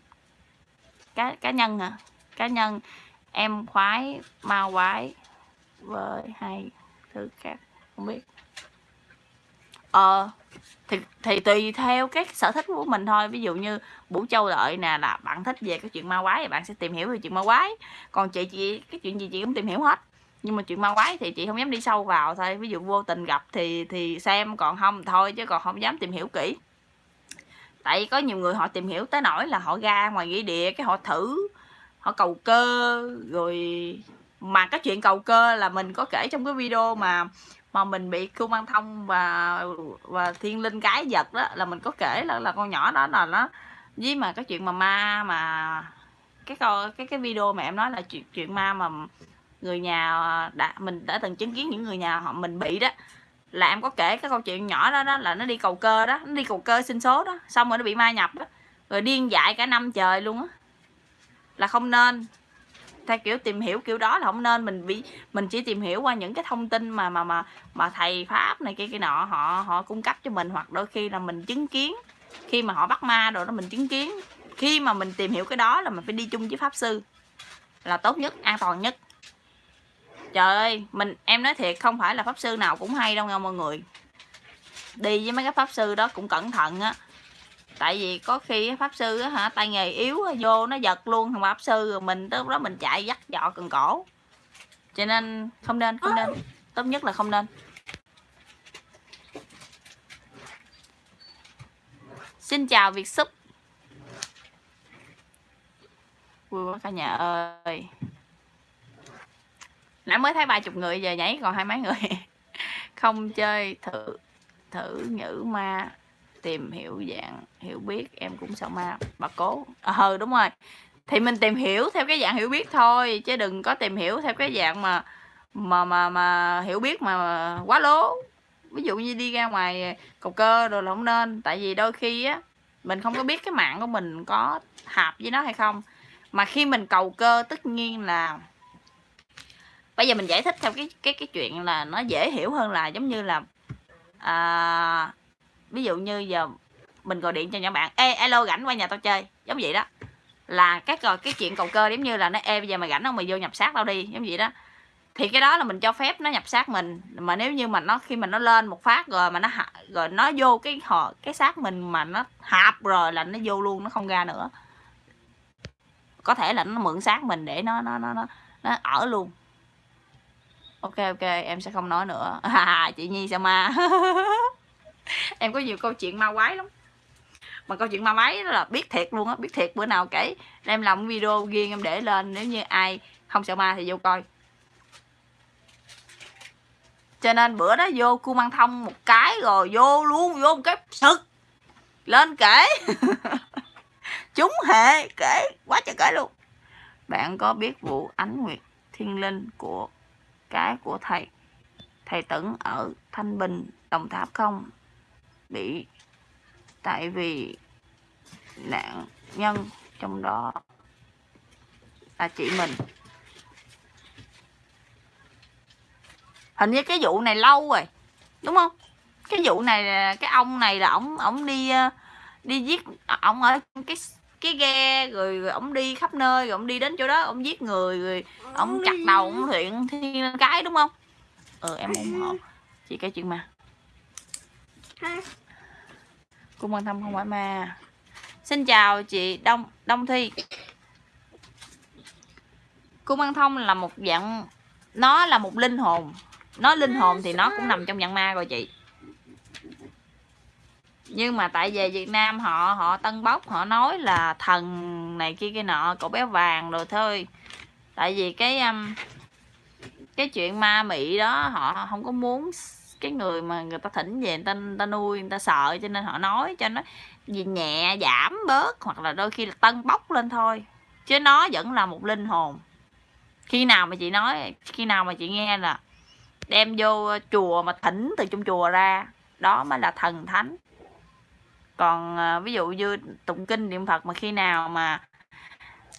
cá cá nhân à cá nhân em khoái ma quái với hai thứ khác, không biết. Ờ thì thì tùy theo cái sở thích của mình thôi. Ví dụ như Vũ Châu đợi nè, là bạn thích về cái chuyện ma quái thì bạn sẽ tìm hiểu về chuyện ma quái. Còn chị chị, cái chuyện gì chị cũng tìm hiểu hết. Nhưng mà chuyện ma quái thì chị không dám đi sâu vào thôi. Ví dụ vô tình gặp thì thì xem, còn không thôi, chứ còn không dám tìm hiểu kỹ. Tại có nhiều người họ tìm hiểu tới nỗi là họ ra ngoài nghĩa địa, cái họ thử, họ cầu cơ, rồi mà cái chuyện cầu cơ là mình có kể trong cái video mà mà mình bị khu mang thông và và thiên linh cái giật đó, là mình có kể là là con nhỏ đó là nó với mà cái chuyện mà ma mà, cái coi cái cái video mà em nói là chuyện chuyện ma mà người nhà đã, mình đã từng chứng kiến những người nhà họ mình bị đó, là em có kể cái câu chuyện nhỏ đó đó là nó đi cầu cơ đó, nó đi cầu cơ sinh số đó, xong rồi nó bị ma nhập đó, rồi điên dại cả năm trời luôn á. Là không nên theo kiểu tìm hiểu kiểu đó là không nên, mình bị, mình chỉ tìm hiểu qua những cái thông tin mà mà mà mà thầy pháp này kia kia nọ, họ họ cung cấp cho mình, hoặc đôi khi là mình chứng kiến. Khi mà họ bắt ma rồi đó mình chứng kiến. Khi mà mình tìm hiểu cái đó là mình phải đi chung với pháp sư. Là tốt nhất, an toàn nhất. Trời ơi, mình, em nói thiệt, không phải là pháp sư nào cũng hay đâu nha mọi người. Đi với mấy cái pháp sư đó cũng cẩn thận á tại vì có khi pháp sư á hả, tay nghề yếu vô nó giật luôn, thằng pháp sư rồi mình tới đó mình chạy dắt dọ cần cổ. Cho nên không nên không nên. Tốt nhất là không nên. Xin chào việt súp. Vui quá cả nhà ơi. Nãy mới thấy ba chục người, giờ nhảy còn hai mấy người. Không chơi thử thử nhữ ma tìm hiểu dạng hiểu biết em cũng sợ ma bà cố. Ờ đúng rồi. Thì mình tìm hiểu theo cái dạng hiểu biết thôi chứ đừng có tìm hiểu theo cái dạng mà mà mà mà hiểu biết mà quá lố. Ví dụ như đi ra ngoài cầu cơ rồi là không nên tại vì đôi khi á mình không có biết cái mạng của mình có hợp với nó hay không. Mà khi mình cầu cơ tất nhiên là bây giờ mình giải thích theo cái cái cái chuyện là nó dễ hiểu hơn là giống như là à, ví dụ như giờ mình gọi điện cho nhỏ bạn ê alo rảnh qua nhà tao chơi. Giống vậy đó. Là cái cái chuyện cầu cơ giống như là nó ê bây giờ mày rảnh không? Mày vô nhập sát tao đi. Giống vậy đó. Thì cái đó là mình cho phép nó nhập sát mình mà nếu như mà nó khi mà nó lên một phát rồi mà nó rồi nó vô cái họ cái xác mình mà nó hạp rồi là nó vô luôn nó không ra nữa. Có thể là nó mượn xác mình để nó nó nó nó, nó ở luôn. Ok ok em sẽ không nói nữa. À, chị nhi sao ma? em có nhiều câu chuyện ma quái lắm. Mà câu chuyện ma quái đó là biết thiệt luôn á, biết thiệt bữa nào kể. Em làm video riêng em để lên, nếu như ai không sợ ma thì vô coi. Cho nên bữa đó vô cu mang thông một cái rồi vô luôn, vô một cái sực. Lên kể. Chúng hệ kể, quá trời kể luôn. Bạn có biết vụ ánh nguyệt thiên linh của cái của thầy? Thầy tửng ở thanh bình, đồng tháp không? Bị tại vì nạn nhân trong đó là chị mình. Hình như cái vụ này lâu rồi đúng không? Cái vụ này cái ông này là ổng ổng đi ờ, đi giết ổng ở cái cái ghe rồi, rồi ổng đi khắp nơi rồi ổng đi đến chỗ đó ổng giết người rồi ổng chặt đầu ổng luyện thiên cái đúng không? Ừ em ủng hộ. Chị cái chuyện mà cung quan tâm không phải ma xin chào chị đông đông thi. Cung ăn thông là một dạng nó là một linh hồn. Nó linh hồn thì nó cũng nằm trong dạng ma rồi chị. Nhưng mà tại về Việt Nam họ họ tân bốc họ nói là thần này kia kia nọ cậu bé vàng rồi thôi. Tại vì cái um, cái chuyện ma mị đó họ không có muốn cái người mà người ta thỉnh về người ta, người ta nuôi người ta sợ cho nên họ nói cho nó gì nhẹ giảm bớt hoặc là đôi khi là tân bốc lên thôi. Chứ nó vẫn là một linh hồn. Khi nào mà chị nói khi nào mà chị nghe là đem vô chùa mà thỉnh từ trong chùa ra đó mới là thần thánh. Còn à, ví dụ như tụng kinh niệm phật mà khi nào mà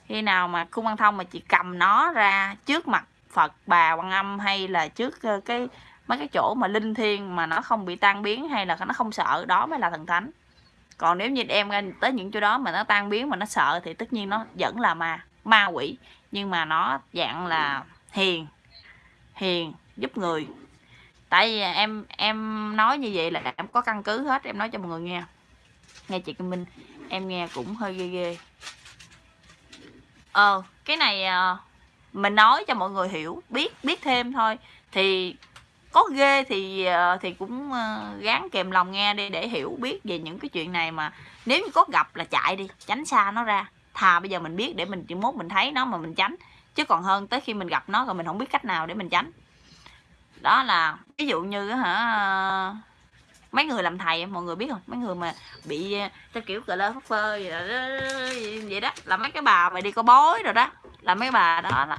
khi nào mà cung văn thông mà chị cầm nó ra trước mặt phật bà quan âm hay là trước ờ, cái mấy cái chỗ mà linh thiêng mà nó không bị tan biến hay là nó không sợ, đó mới là thần thánh. Còn nếu như em ra tới những chỗ đó mà nó tan biến mà nó sợ thì tất nhiên nó vẫn là ma ma quỷ. Nhưng mà nó dạng là hiền hiền, giúp người. Tại vì em em nói như vậy là em có căn cứ hết, em nói cho mọi người nghe. Nghe chị Kim Minh, em nghe cũng hơi ghê ghê. Ờ cái này ờ, mình nói cho mọi người hiểu, biết biết thêm thôi. Thì có ghê thì ờ, thì cũng ờ, gán kèm lòng nghe đi để hiểu biết về những cái chuyện này mà nếu như có gặp là chạy đi tránh xa nó ra. Thà bây giờ mình biết để mình chỉ mốt mình thấy nó mà mình tránh. Chứ còn hơn tới khi mình gặp nó rồi mình không biết cách nào để mình tránh. Đó là ví dụ như hả mấy người làm thầy mọi người biết không? Mấy người mà bị ờ, theo kiểu cờ lơ phất phơ vậy đó, vậy đó. Là mấy cái bà mà đi có bói rồi đó. Là mấy bà đó đó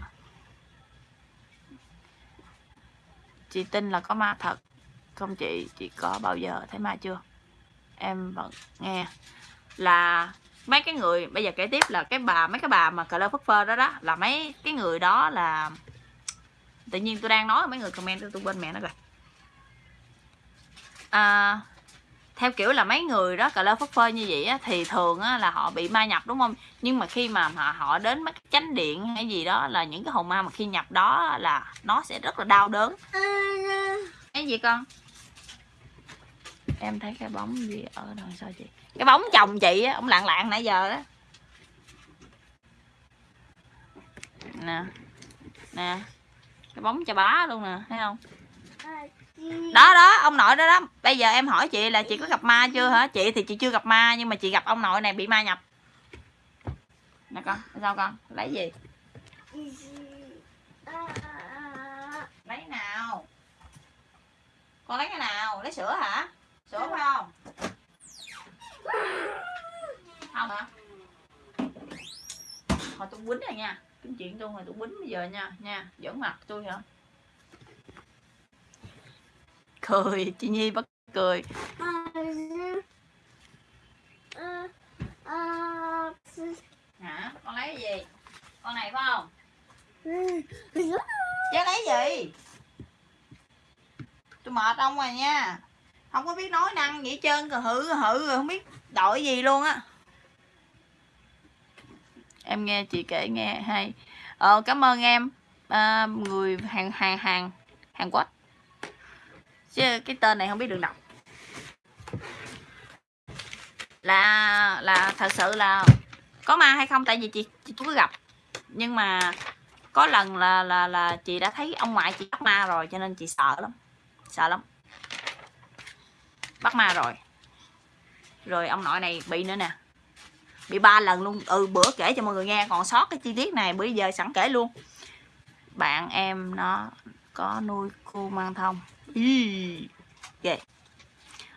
chị tin là có ma thật. Không chị chị có bao giờ thấy ma chưa? Em vẫn nghe. Là mấy cái người bây giờ kể tiếp là cái bà mấy cái bà mà cờ lơ phất phơ đó đó là mấy cái người đó là tự nhiên tôi đang nói mấy người comment tôi bên mẹ nó rồi. À, theo kiểu là mấy người đó cà lơ phất phơ như vậy á, thì thường á, là họ bị ma nhập đúng không? Nhưng mà khi mà họ, họ đến mấy cái chánh điện hay gì đó là những cái hồn ma mà khi nhập đó là nó sẽ rất là đau đớn. Cái gì con? Em thấy cái bóng gì ở đằng sau chị? Cái bóng chồng chị á ông lạng lạng nãy giờ đó nè nè cái bóng cho bá luôn nè thấy không? Đó đó, ông nội đó đó bây giờ em hỏi chị là chị có gặp ma chưa hả? Chị thì chị chưa gặp ma, nhưng mà chị gặp ông nội này bị ma nhập. Nè con, sao con? Lấy gì? Lấy nào? Con lấy cái nào? Lấy sữa hả? Sữa phải không? Không hả? Hồi tôi quýnh rồi nha. Kiếm chuyện tôi rồi tôi quýnh bây giờ nha. Nha, giỡn mặt tôi hả? Cười chị nhi bắt cười. Hả con lấy cái gì? Con này phải không? Chứ lấy gì? Tôi mệt ông rồi nha. Không có biết nói năng hết trơn cờ hử hử rồi không biết đội gì luôn á. Em nghe chị kể nghe hay. Ờ, cảm ơn em. À, người hàng hàng hàng hàng quốc chứ cái tên này không biết được đọc. Là là thật sự là có ma hay không? Tại vì chị chị chưa có gặp. Nhưng mà có lần là là là chị đã thấy ông ngoại chị bắt ma rồi, cho nên chị sợ lắm. Sợ lắm. Bắt ma rồi. Rồi ông nội này bị nữa nè. Bị ba lần luôn. Ừ bữa kể cho mọi người nghe. Còn sót cái chi tiết này bây giờ sẵn kể luôn. Bạn em nó có nuôi cu mang thông yeah.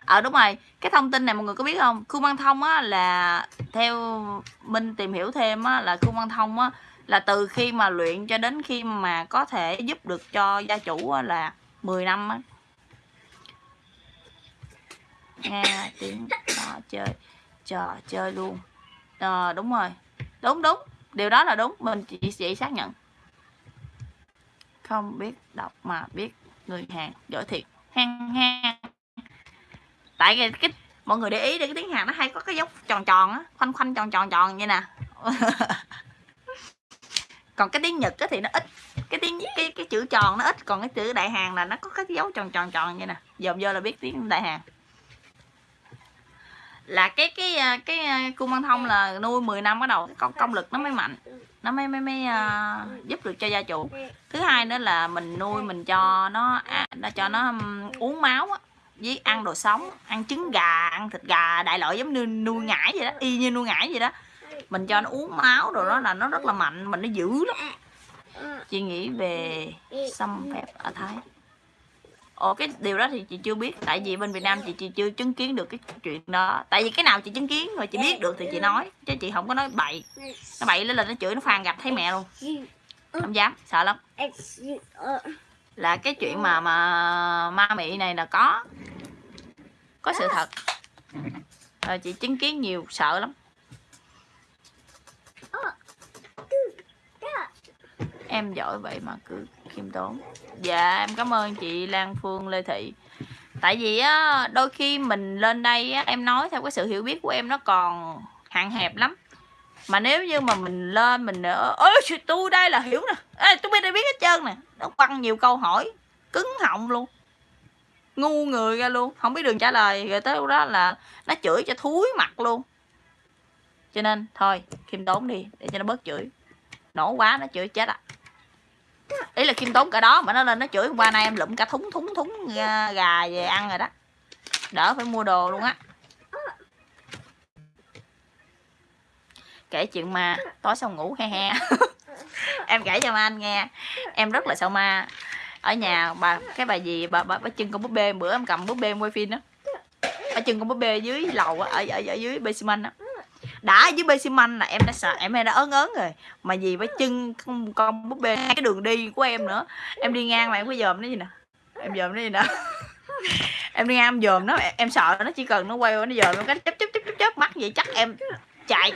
ờ đúng rồi. Cái thông tin này mọi người có biết không? Khu văn thông á là theo minh tìm hiểu thêm á là khu văn thông á là từ khi mà luyện cho đến khi mà có thể giúp được cho gia chủ á, là 10 năm á. Nghe tiếng trò chơi trò chơi luôn. À, đúng rồi. Đúng đúng. Điều đó là đúng. Mình chỉ chị xác nhận. Không biết đọc mà biết người hàng giỏi thiệt. Hang hang. Tại cái, cái mọi người để ý để cái tiếng hàn nó hay có cái dấu tròn tròn á khoanh khoanh tròn tròn tròn như nè. Còn cái tiếng nhật á thì nó ít cái tiếng cái cái chữ tròn nó ít còn cái chữ đại hàn là nó có cái dấu tròn tròn tròn như nè. Dòm vô là biết tiếng đại hàn. Là cái cái à, cái, cái cung văn thông là nuôi 10 năm bắt đầu con công lực nó mới mạnh nó mới mới mới uh, giúp được cho gia chủ. Thứ hai nữa là mình nuôi mình cho nó à, nó cho nó um, uống máu á với ăn đồ sống ăn trứng gà ăn thịt gà đại loại giống như nuôi ngải vậy đó y như nuôi ngải vậy đó. Mình cho nó uống máu rồi đó là nó rất là mạnh mình nó dữ lắm. Chị nghĩ về xâm phép ở thái. Ồ cái điều đó thì chị chưa biết. Tại vì bên Việt Nam chị, chị chưa chứng kiến được cái chuyện đó. Tại vì cái nào chị chứng kiến rồi chị biết được thì chị nói. Chứ chị không có nói bậy. Nó bậy lên là nó chửi nó phàn gặp thấy mẹ luôn. Không dám, sợ lắm. Là cái chuyện mà mà ma mị này là có. Có sự thật. Rồi chị chứng kiến nhiều sợ lắm. Em giỏi vậy mà cứ khiêm tốn. Dạ em cảm ơn chị Lan Phương Lê Thị. Tại vì á đôi khi mình lên đây á em nói theo cái sự hiểu biết của em nó còn hạn hẹp lắm. Mà nếu như mà mình lên mình ơi tôi đây là hiểu nè. Ê, tôi biết đây biết hết trơn nè. Nó quăng nhiều câu hỏi cứng họng luôn. Ngu người ra luôn không biết đường trả lời. Rồi tới lúc đó là nó chửi cho thúi mặt luôn. Cho nên thôi khiêm tốn đi để cho nó bớt chửi. Nổ quá nó chửi chết à ý là khiêm tốn cả đó mà nó lên nó chửi hôm qua nay em lụm cả thúng thúng thúng ờ, gà về ăn rồi đó. Đỡ phải mua đồ luôn á. Kể chuyện ma tối xong ngủ he he. Em kể cho ma anh nghe. Em rất là sợ ma. Ở nhà bà cái bà gì bà bà, bà chân con búp bê bữa em cầm búp bê em quay phim đó. Bà chân con búp bê dưới lầu ở, ở, ở dưới basement á đã với bê xi măng là em đã sợ em đã ớn ớn rồi. Mà gì với chân con, con búp bê cái đường đi của em nữa. Em đi ngang mà em có dòm nó gì nè. Em dòm nó gì nè. Em đi ngang em dòm nó em sợ nó chỉ cần nó quay nó dòm nó cái chớp chớp chớp chớp mắt vậy chắc em chạy.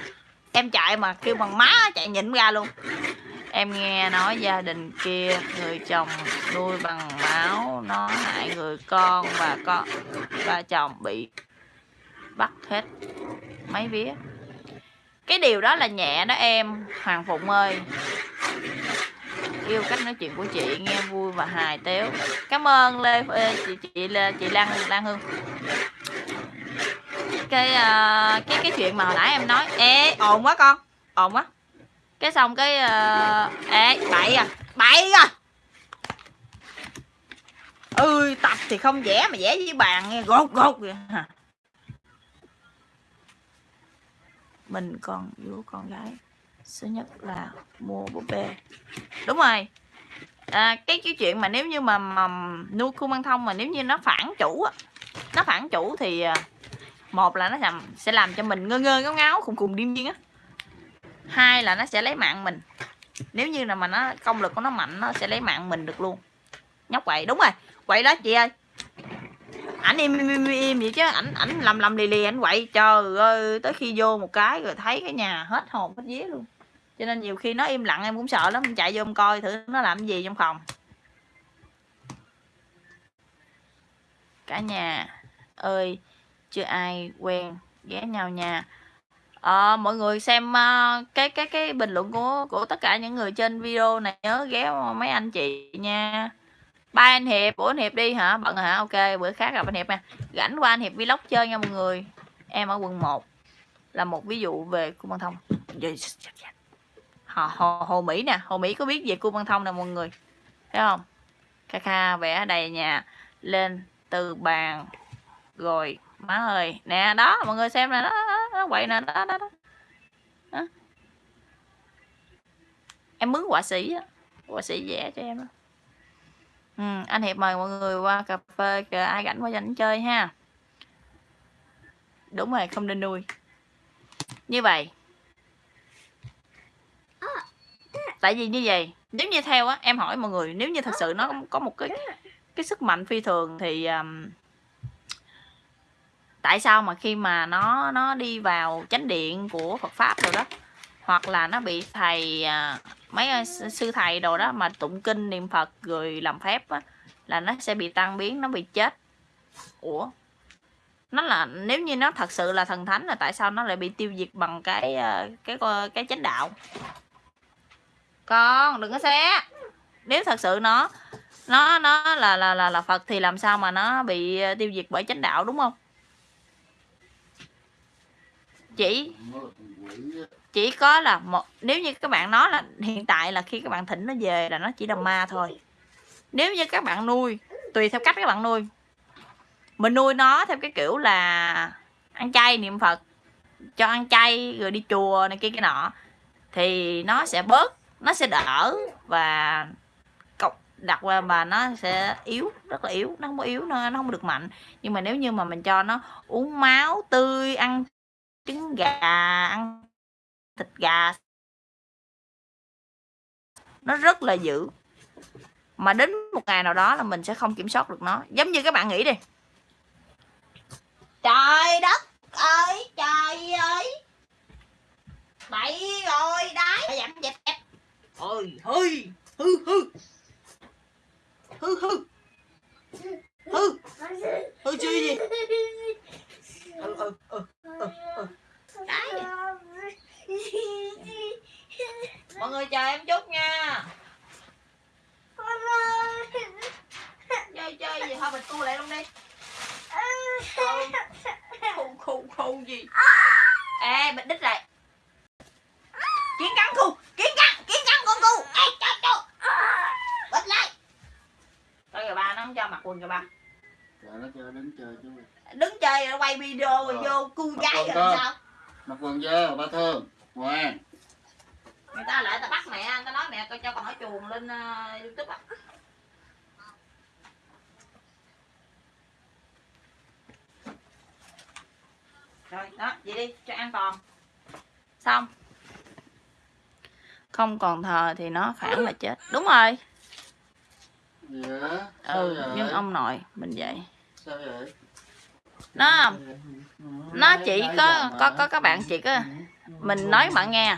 Em chạy mà kêu bằng má chạy nhịn ra luôn. Em nghe nói gia đình kia người chồng nuôi bằng máu nó hại người con và con và chồng bị bắt hết mấy vía cái điều đó là nhẹ đó em hoàng phụng ơi. Yêu cách nói chuyện của chị nghe vui và hài tếu cảm ơn lê ờ, chị chị lê chị lan lan hương. Cái uh, cái cái chuyện mà hồi nãy em nói ê ồn quá con ồn quá. Cái xong cái uh, ê bậy à bậy à. Ơi tập thì không vẽ mà vẽ với bàn nghe gột gột vậy mình còn yêu con gái. Số nhất là mua búp bê. Đúng rồi. À, cái cái chuyện mà nếu như mà, mà nuôi khu băng thông mà nếu như nó phản chủ á nó phản chủ thì à, một là nó làm sẽ làm cho mình ngơ ngơ ngáo ngáo khùng khùng điên điên á. Hai là nó sẽ lấy mạng mình. Nếu như là mà nó công lực của nó mạnh nó sẽ lấy mạng mình được luôn. Nhóc quậy đúng rồi. Quậy đó chị ơi ảnh im im im, im vậy chứ. Ảnh ảnh lầm lầm lì lì ảnh quậy. Trời ơi tới khi vô một cái rồi thấy cái nhà hết hồn hết vía luôn. Cho nên nhiều khi nó im lặng em cũng sợ lắm. Em chạy vô em coi thử nó làm cái gì trong phòng. Cả nhà ơi chưa ai quen ghé nhau nha. À, mọi người xem uh, cái cái cái bình luận của của tất cả những người trên video này nhớ ghé mấy anh chị nha ba anh hiệp bốn anh hiệp đi hả? Bận hả? Ok bữa khác gặp anh hiệp nha. Rảnh qua anh hiệp vlog chơi nha mọi người. Em ở quận 1 là một ví dụ về cung văn thông hồ, hồ, hồ mỹ nè. Hồ mỹ có biết về cung văn thông nè mọi người? Thấy không? Kha kha vẽ đầy nhà lên từ bàn. Rồi má ơi. Nè đó mọi người xem nè. Đó, đó, đó quậy nè. Đó, đó, đó. đó. em mướn họa sĩ á. Họa sĩ vẽ cho em đó Ừ, anh hiệp mời mọi người qua cà phê kìa ai rảnh qua dành chơi ha. Đúng rồi không nên nuôi. Như vậy. Tại vì như vậy nếu như theo á em hỏi mọi người nếu như thật sự nó có một cái cái sức mạnh phi thường thì um, tại sao mà khi mà nó nó đi vào chánh điện của Phật pháp rồi đó hoặc là nó bị thầy à, mấy à, sư thầy đồ đó mà tụng kinh niệm Phật rồi làm phép á, là nó sẽ bị tan biến nó bị chết. Ủa? Nó là nếu như nó thật sự là thần thánh là tại sao nó lại bị tiêu diệt bằng cái à, cái cái, cái chánh đạo? Con đừng có xé. Nếu thật sự nó nó nó là là là là Phật thì làm sao mà nó bị tiêu diệt bởi chánh đạo đúng không? Chỉ chỉ có là một nếu như các bạn nói là hiện tại là khi các bạn thỉnh nó về là nó chỉ là ma thôi. Nếu như các bạn nuôi tùy theo cách các bạn nuôi. Mình nuôi nó theo cái kiểu là ăn chay niệm phật cho ăn chay rồi đi chùa này kia cái nọ thì nó sẽ bớt nó sẽ đỡ và cọc đặt qua mà nó sẽ yếu rất là yếu nó không có yếu nó, nó không được mạnh. Nhưng mà nếu như mà mình cho nó uống máu tươi ăn trứng gà ăn thịt gà. Nó rất là dữ. Mà đến một ngày nào đó là mình sẽ không kiểm soát được nó. Giống như các bạn nghĩ đi. Trời đất ơi trời ơi. Bậy rồi đấy dặm dẹp dẹp. Ôi hư hư hư. Hư hư. Hư. Hư chưa gì? Ừ ừ ừ ừ ừ. Đấy mọi người chờ em chút nha. Chơi chơi gì? Thôi mình tu lại luôn đi. Khu khu khu gì? Ê bịch đích lại. Kiến cắn cu kiến cắn kiến cắn con cu ê cho cho. Bịch lại. Thôi kìa ba nó không cho mặc quần kìa ba nó chơi đứng chơi chứ đứng chơi rồi quay video rồi vô cu gái rồi sao? Mặc quần vô ba thương ngoan người ta lại ta bắt mẹ ta nói mẹ coi cho con hỏi chuồng lên uh, youtube á. Rồi đó vậy đi cho an toàn xong. Không còn thờ thì nó phản là chết. Đúng rồi. Dạ ừ nhưng ông nội mình vậy. Sao vậy? Nó nó chỉ có có có các bạn chỉ có mình nói bạn nghe.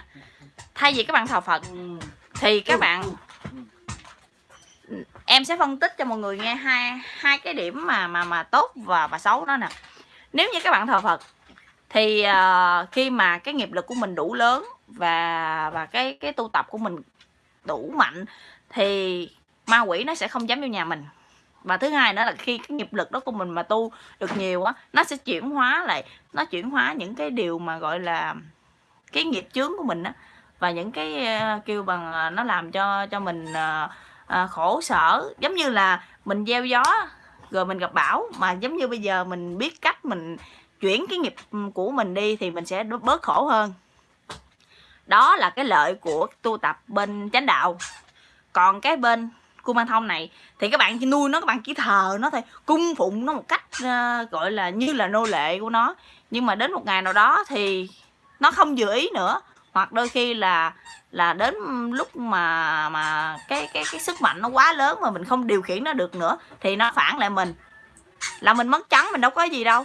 Thay vì các bạn thờ phật thì các bạn em sẽ phân tích cho mọi người nghe hai hai cái điểm mà mà mà tốt và và xấu đó nè. Nếu như các bạn thờ phật thì uh, khi mà cái nghiệp lực của mình đủ lớn và và cái cái tu tập của mình đủ mạnh thì ma quỷ nó sẽ không dám vô nhà mình. Và thứ hai nữa là khi cái nghiệp lực đó của mình mà tu được nhiều á nó sẽ chuyển hóa lại nó chuyển hóa những cái điều mà gọi là cái nghiệp chướng của mình á và những cái ờ, kêu bằng ờ, nó làm cho cho mình ờ, khổ sở. Giống như là mình gieo gió rồi mình gặp bão mà giống như bây giờ mình biết cách mình chuyển cái nghiệp ừ, của mình đi thì mình sẽ bớt khổ hơn. Đó là cái lợi của tu tập bên chánh đạo. Còn cái bên cô mang thông này thì các bạn chỉ nuôi nó các bạn chỉ thờ nó thôi cung phụng nó một cách uh, gọi là như là nô lệ của nó. Nhưng mà đến một ngày nào đó thì nó không dự ý nữa. Hoặc đôi khi là là đến lúc mà mà cái cái cái sức mạnh nó quá lớn mà mình không điều khiển nó được nữa, thì nó phản lại mình. Là mình mất trắng, mình đâu có gì đâu.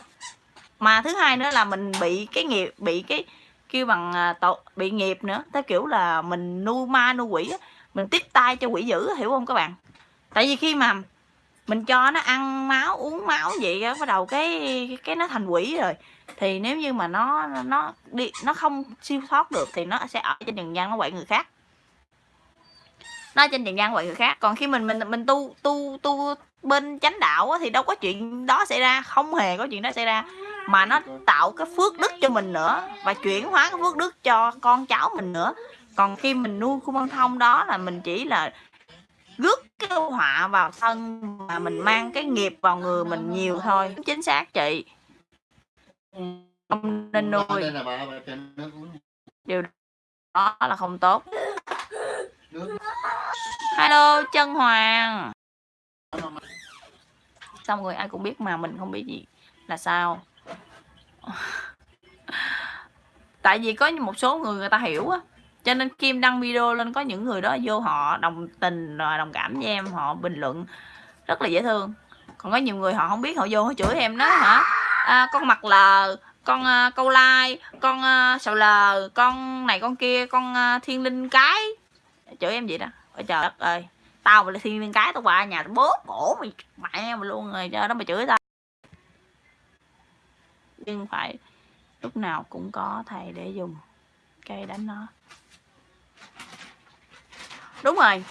Mà thứ hai nữa là mình bị cái nghiệp, bị cái kêu bằng à, tội, bị nghiệp nữa. Theo kiểu là mình nuôi ma nuôi quỷ mình tiếp tay cho quỷ dữ, hiểu không các bạn? Tại vì khi mà mình cho nó ăn máu, uống máu vậy bắt đầu cái cái nó thành quỷ rồi thì nếu như mà nó nó đi, nó không siêu thoát được thì nó sẽ ở trên trần gian nó quậy người khác. Nó trên trần gian quậy người khác. Còn khi mình mình mình tu tu tu bên chánh đạo thì đâu có chuyện đó xảy ra, không hề có chuyện đó xảy ra. Mà nó tạo cái phước đức cho mình nữa và chuyển hóa cái phước đức cho con cháu mình nữa. Còn khi mình nuôi khu băng thông đó là mình chỉ là rước cái họa vào thân mà mình mang cái nghiệp vào người mình nhiều thôi. Chính xác chị không nên nuôi. Điều đó là không tốt. Hello chân hoàng. Xong rồi ai cũng biết mà mình không biết gì là sao. Tại vì có một số người người ta hiểu á. Cho nên kim đăng video lên có những người đó vô họ đồng tình đồng cảm với em họ bình luận rất là dễ thương. Còn có nhiều người họ không biết họ vô họ chửi em đó hả à, con mặt lờ con à, câu lai con ờ, à, sầu lờ con này con kia con à, thiên linh cái. Chửi em vậy đó. Ôi trời đất ơi. Tao mà là thiên linh cái tao qua nhà tao bóp cổ mày mẹ mày luôn rồi. Cho đó mà chửi tao. Nhưng phải lúc nào cũng có thầy để dùng cây đánh nó. Đúng rồi.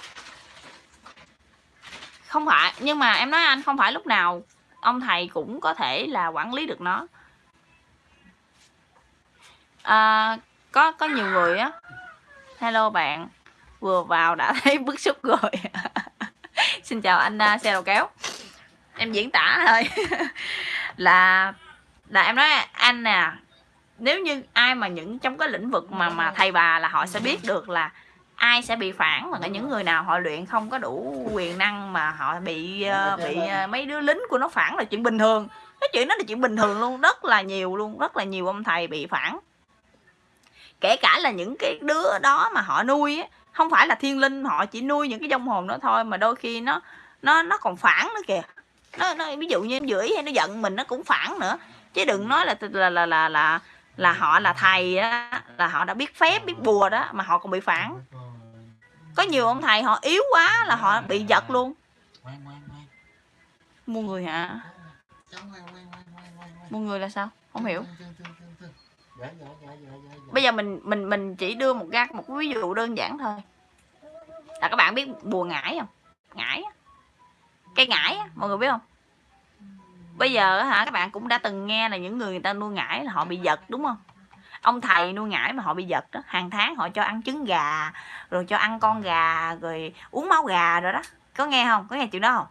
Không phải nhưng mà em nói anh không phải lúc nào ông thầy cũng có thể là quản lý được nó. À, có có nhiều người á. Hello bạn vừa vào đã thấy bức xúc rồi. Xin chào anh uh, xe đầu kéo. Em diễn tả thôi. Là là em nói anh nè nếu như ai mà những trong cái lĩnh vực mà mà thầy bà là họ sẽ biết được là ai sẽ bị phản mà những người nào họ luyện không có đủ quyền năng mà họ bị uh, bị uh, mấy đứa lính của nó phản là chuyện bình thường. Cái chuyện đó là chuyện bình thường luôn rất là nhiều luôn rất là nhiều ông thầy bị phản. Kể cả là những cái đứa đó mà họ nuôi á không phải là thiên linh họ chỉ nuôi những cái dông hồn đó thôi mà đôi khi nó nó nó còn phản nữa kìa. Nó, nó ví dụ như em dưỡi hay nó giận mình nó cũng phản nữa. Chứ đừng nói là là là là là, là họ là thầy á là họ đã biết phép biết bùa đó mà họ còn bị phản có nhiều ông thầy họ yếu quá là họ bị giật luôn. Mua người hả? Mua người là sao? Không hiểu. Bây giờ mình mình mình chỉ đưa một ra một ví dụ đơn giản thôi. Là các bạn biết bùa ngải không? Ngải cây ngải mọi người biết không? Bây giờ hả các bạn cũng đã từng nghe là những người người ta nuôi ngải là họ bị giật đúng không ông thầy nuôi ngải mà họ bị giật đó, hàng tháng họ cho ăn trứng gà, rồi cho ăn con gà, rồi uống máu gà rồi đó. Có nghe không? Có nghe chuyện đó không?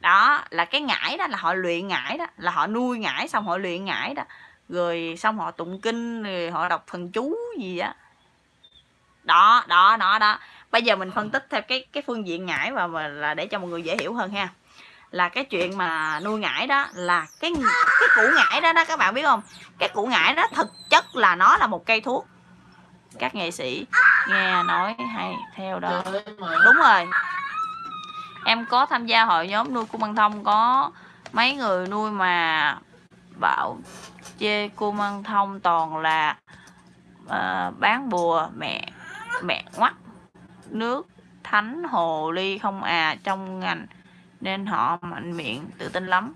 Đó, là cái ngải đó, là họ luyện ngải đó, là họ nuôi ngải xong họ luyện ngải đó. Rồi xong họ tụng kinh, rồi họ đọc thần chú gì á. Đó. đó đó đó. Bây giờ mình phân tích theo cái cái phương diện ngải và mà là để cho mọi người dễ hiểu hơn ha là cái chuyện mà nuôi ngải đó là cái cái củ ngải đó đó các bạn biết không? Cái củ ngải đó thực chất là nó là một cây thuốc. Các nghệ sĩ nghe nói hay theo đó. Đúng rồi. Em có tham gia hội nhóm nuôi cung băng thông có mấy người nuôi mà bảo chê cô Măng Thông toàn là uh, bán bùa mẹ mẹ ngoắt nước thánh hồ ly không à trong ngành nên họ mạnh miệng, tự tin lắm.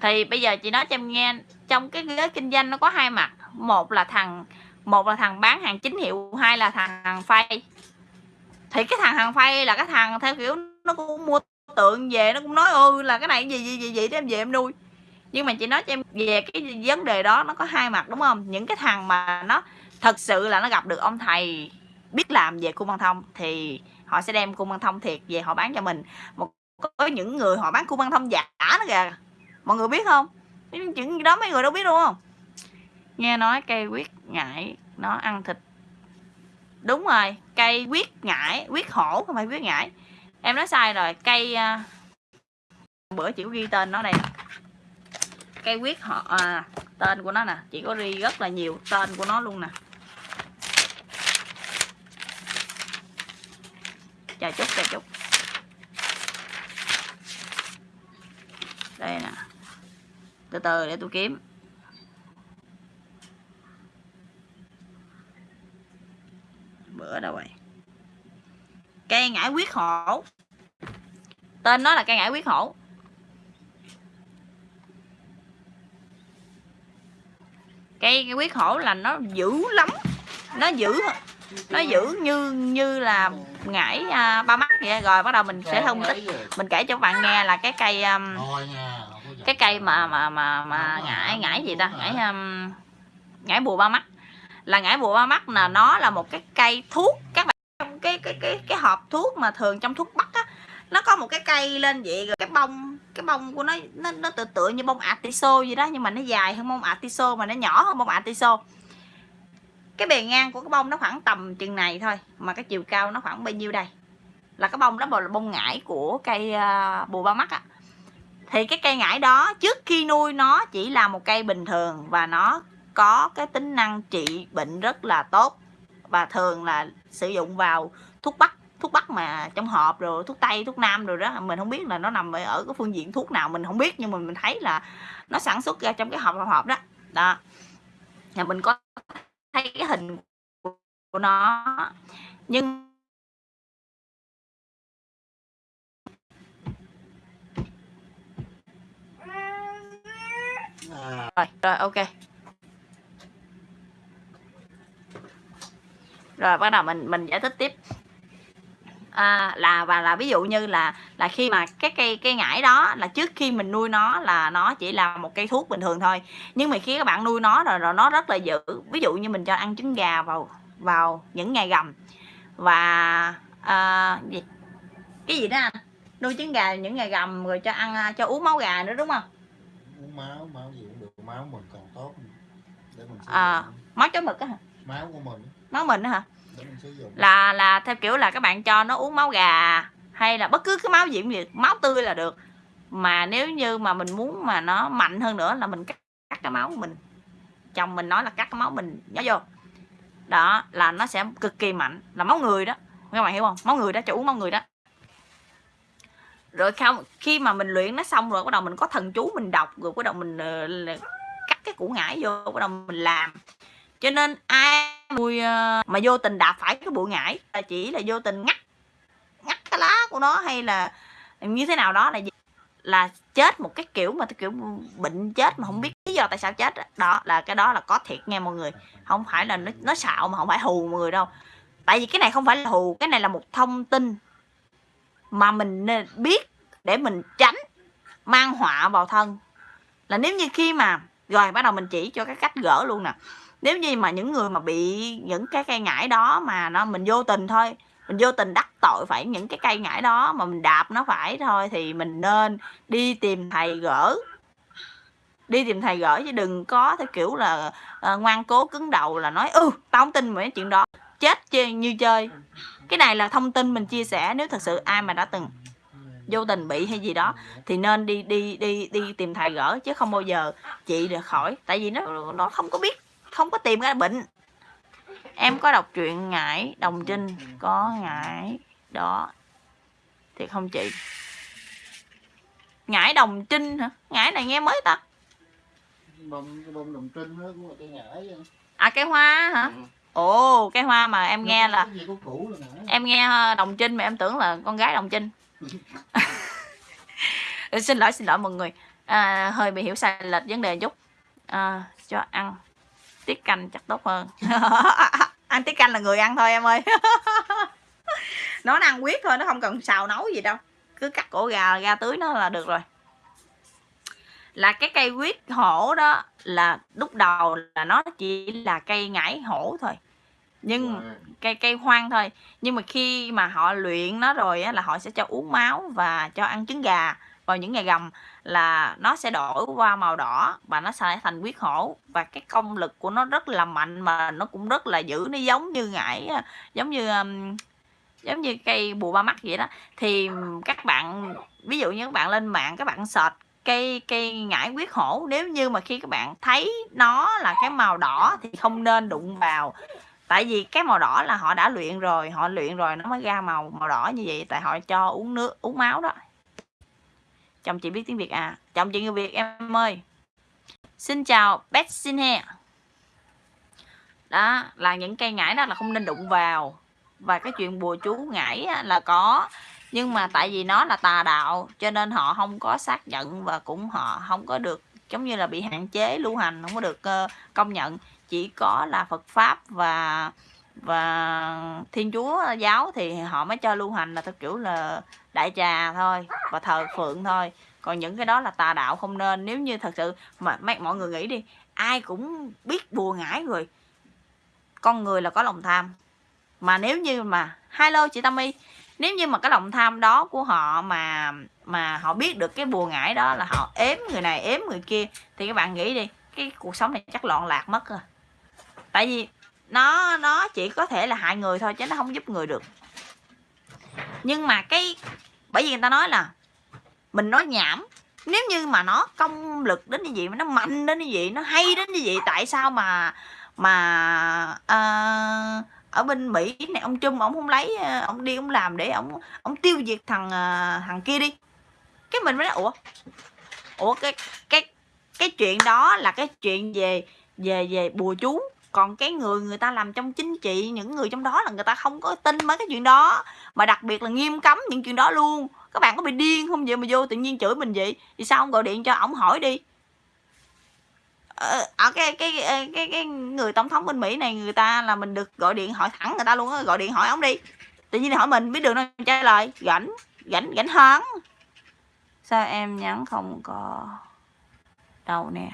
Thì bây giờ chị nói cho em nghe, trong cái ghế kinh doanh nó có hai mặt, một là thằng, một là thằng bán hàng chính hiệu, hai là thằng hàng phay. Thì cái thằng hàng phay là cái thằng theo kiểu nó cũng mua tượng về, nó cũng nói ư là cái này gì gì gì gì, để em về em nuôi. Nhưng mà chị nói cho em về cái vấn đề đó, nó có hai mặt, đúng không? Những cái thằng mà nó thật sự là nó gặp được ông thầy, biết làm về khu văn thông, thì họ sẽ đem cung băng thông thiệt về họ bán cho mình. Một có những người họ bán cung băng thông giả nữa kìa. Mọi người biết không? Chuyện đó mấy người đâu biết đúng không? Nghe nói cây quyết ngải nó ăn thịt. Đúng rồi cây quyết ngải quyết hổ không phải quyết ngải. Em nói sai rồi cây à, bữa chị có ghi tên nó đây cây quyết họ à, tên của nó nè chị có ghi rất là nhiều tên của nó luôn nè. Chờ chút chờ chút. Đây nè. Từ từ để tôi kiếm. Bữa đâu rồi? Cây ngải quyết hổ. Tên nó là cây ngải quyết hổ. Cây cây quyết hổ là nó dữ lắm. Nó dữ nó dữ như như là ngải à, ba mắt vậy rồi bắt đầu mình sẽ phân tích mình kể cho các bạn nghe là cái cây um, cái cây mà mà mà mà ngải ngải gì ta? ngải um, ngải bùa ba mắt. Là ngải bùa ba mắt là nó là một cái cây thuốc. Các bạn trong cái cái cái cái hộp thuốc mà thường trong thuốc bắc á nó có một cái cây lên vậy rồi cái bông cái bông của nó nó nó tựa tựa như bông atiso gì đó nhưng mà nó dài hơn bông atiso mà nó nhỏ hơn bông atiso cái bề ngang của cái bông nó khoảng tầm chừng này thôi, mà cái chiều cao nó khoảng bao nhiêu đây? Là cái bông đó là bông ngải của cây à, bùa ba mắt á. Thì cái cây ngải đó trước khi nuôi nó chỉ là một cây bình thường và nó có cái tính năng trị bệnh rất là tốt và thường là sử dụng vào thuốc bắc thuốc bắc mà trong hộp rồi, thuốc tây, thuốc nam rồi đó. Mình không biết là nó nằm ở ở cái phương diện thuốc nào, mình không biết nhưng mà mình thấy là nó sản xuất ra trong cái hộp hộp đó. Đó. Nhà mình có thấy cái hình của nó. Nhưng rồi rồi, ok. Rồi, bắt đầu mình mình giải thích tiếp à, là và là ví dụ như là là khi mà cái cây cây ngải đó là trước khi mình nuôi nó là nó chỉ là một cây thuốc bình thường thôi. Nhưng mà khi các bạn nuôi nó rồi rồi nó rất là dữ. Ví dụ như mình cho ăn trứng gà vào vào những ngày gầm. Và à, gì? Cái gì đó anh? Nuôi trứng gà những ngày gầm rồi cho ăn cho uống máu gà nữa đúng không? Uống máu máu gì cũng được. Máu mình còn tốt để mình À. máu chó mực á hả? Máu của mình. Máu mình hả là là theo kiểu là các bạn cho nó uống máu gà hay là bất cứ cái máu gì cũng được máu tươi là được. Mà nếu như mà mình muốn mà nó mạnh hơn nữa là mình cắt, cắt cái máu của mình. Chồng mình nói là cắt cái máu mình nhớ vô. Đó là nó sẽ cực kỳ mạnh. Là máu người đó. Các bạn hiểu không? Máu người đó cho uống máu người đó. Rồi không khi mà mình luyện nó xong rồi bắt đầu mình có thần chú mình đọc rồi bắt đầu mình uh, cắt cái củ ngải vô bắt đầu mình làm cho nên ai mùi ờ, mà vô tình đạp phải cái bụi ngải là chỉ là vô tình ngắt ngắt cái lá của nó hay là như thế nào đó là gì? là chết một cái kiểu mà cái kiểu bệnh chết mà không biết lý do tại sao chết đó, là cái đó là có thiệt nghe mọi người. Không phải là nó nó xạo mà không phải hù mọi người đâu. Tại vì cái này không phải là hù, cái này là một thông tin mà mình nên biết để mình tránh mang họa vào thân. Là nếu như khi mà, rồi, bắt đầu mình chỉ cho cái cách gỡ luôn nè nếu như mà những người mà bị những cái cây ngải đó mà nó mình vô tình thôi mình vô tình đắc tội phải những cái cây ngải đó mà mình đạp nó phải thôi thì mình nên đi tìm thầy gỡ. Đi tìm thầy gỡ chứ đừng có theo kiểu là uh, ngoan cố cứng đầu là nói ừ tao không tin mấy chuyện đó chết chơi như chơi. Cái này là thông tin mình chia sẻ nếu thật sự ai mà đã từng vô tình bị hay gì đó thì nên đi đi đi đi tìm thầy gỡ chứ không bao giờ chị được khỏi. Tại vì nó nó không có biết không có tìm ra bệnh. Em có đọc truyện ngải đồng trinh có ngải đó thì không chị. Ngải đồng trinh hả? Ngải này nghe mới ta. Bông cái bông đồng trinh đó cũng là cây ngải à cây hoa hả? Ừ. ồ cây hoa mà em nghe là em nghe ờ, đồng trinh mà em tưởng là con gái đồng trinh. Ừ, xin lỗi xin lỗi mọi người. À, hơi bị hiểu sai lệch vấn đề chút. À, cho ăn tiết canh chắc tốt hơn. Ăn tiết canh là người ăn thôi em ơi. Nó ăn quyết thôi nó không cần xào nấu gì đâu. Cứ cắt cổ gà ra tưới nó là được rồi. Là cái cây quyết hổ đó là lúc đầu là nó chỉ là cây ngải hổ thôi. Nhưng cây cây hoang thôi. Nhưng mà khi mà họ luyện nó rồi á, là họ sẽ cho uống máu và cho ăn trứng gà vào những ngày gầm là nó sẽ đổi qua màu đỏ và nó sẽ thành huyết hổ. Và cái công lực của nó rất là mạnh mà nó cũng rất là dữ nó giống như ngải giống như um, giống như cây bùa ba mắt vậy đó. Thì các bạn ví dụ như các bạn lên mạng các bạn search cây cây ngải quyết hổ nếu như mà khi các bạn thấy nó là cái màu đỏ thì không nên đụng vào. Tại vì cái màu đỏ là họ đã luyện rồi họ luyện rồi nó mới ra màu màu đỏ như vậy tại họ cho uống nước uống máu đó chồng chị biết tiếng việt à? Chồng chị người việt em ơi. Xin chào Beth xin he. Đó là những cây ngải đó là không nên đụng vào. Và cái chuyện bùa chú ngải là có. Nhưng mà tại vì nó là tà đạo cho nên họ không có xác nhận và cũng họ không có được giống như là bị hạn chế lưu hành không có được uh, công nhận. Chỉ có là Phật pháp và và Thiên Chúa giáo thì họ mới cho lưu hành là theo kiểu là đại trà thôi và thờ phượng thôi. Còn những cái đó là tà đạo không nên. Nếu như thật sự mà mấy, mọi người nghĩ đi, ai cũng biết bùa ngải rồi con người là có lòng tham. Mà nếu như mà, hello chị Tâm Y nếu như mà cái lòng tham đó của họ mà mà họ biết được cái bùa ngải đó là họ ếm người này, ếm người kia, thì các bạn nghĩ đi, cái cuộc sống này chắc loạn lạc mất rồi. Tại vì nó nó chỉ có thể là hại người thôi, chứ nó không giúp người được. Nhưng mà cái bởi vì người ta nói là mình nói nhảm nếu như mà nó công lực đến như vậy mà nó mạnh đến như vậy nó hay đến như vậy tại sao mà mà uh, ở bên Mỹ này ông Trung ông không lấy ờ, ông đi ông làm để ông ông tiêu diệt thằng ờ, thằng kia đi. Cái mình mới nói ủa ủa cái cái cái chuyện đó là cái chuyện về về về bùa chú còn cái người người ta làm trong chính trị những người trong đó là người ta không có tin mấy cái chuyện đó. Mà đặc biệt là nghiêm cấm những chuyện đó luôn. Các bạn có bị điên không vậy mà vô tự nhiên chửi mình vậy? Thì sao không gọi điện cho ổng hỏi đi. Ở cái, cái cái cái cái người tổng thống bên Mỹ này người ta là mình được gọi điện hỏi thẳng người ta luôn á gọi điện hỏi ông đi. Tự nhiên hỏi mình biết đường đâu trả lời rảnh rảnh rảnh hơn sao em nhắn không có đâu nè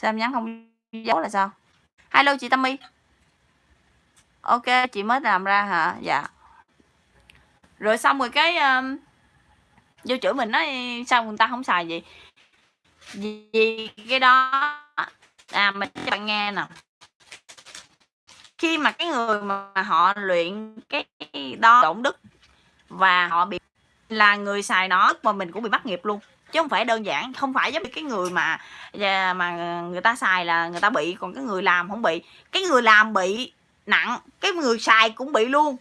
sao em nhắn không dấu là sao? Hello chị Tammy? Ok chị mới làm ra hả? Dạ. Rồi xong rồi cái um, vô chửi mình nói sao người ta không xài gì vì cái đó à mình cho bạn nghe nè. Khi mà cái người mà họ luyện cái đó động đức và họ bị là người xài nó mà mình cũng bị bắt nghiệp luôn chứ không phải đơn giản, không phải giống như cái người mà dạ, mà người ta xài là người ta bị, còn cái người làm không bị. Cái người làm bị nặng, cái người xài cũng bị luôn.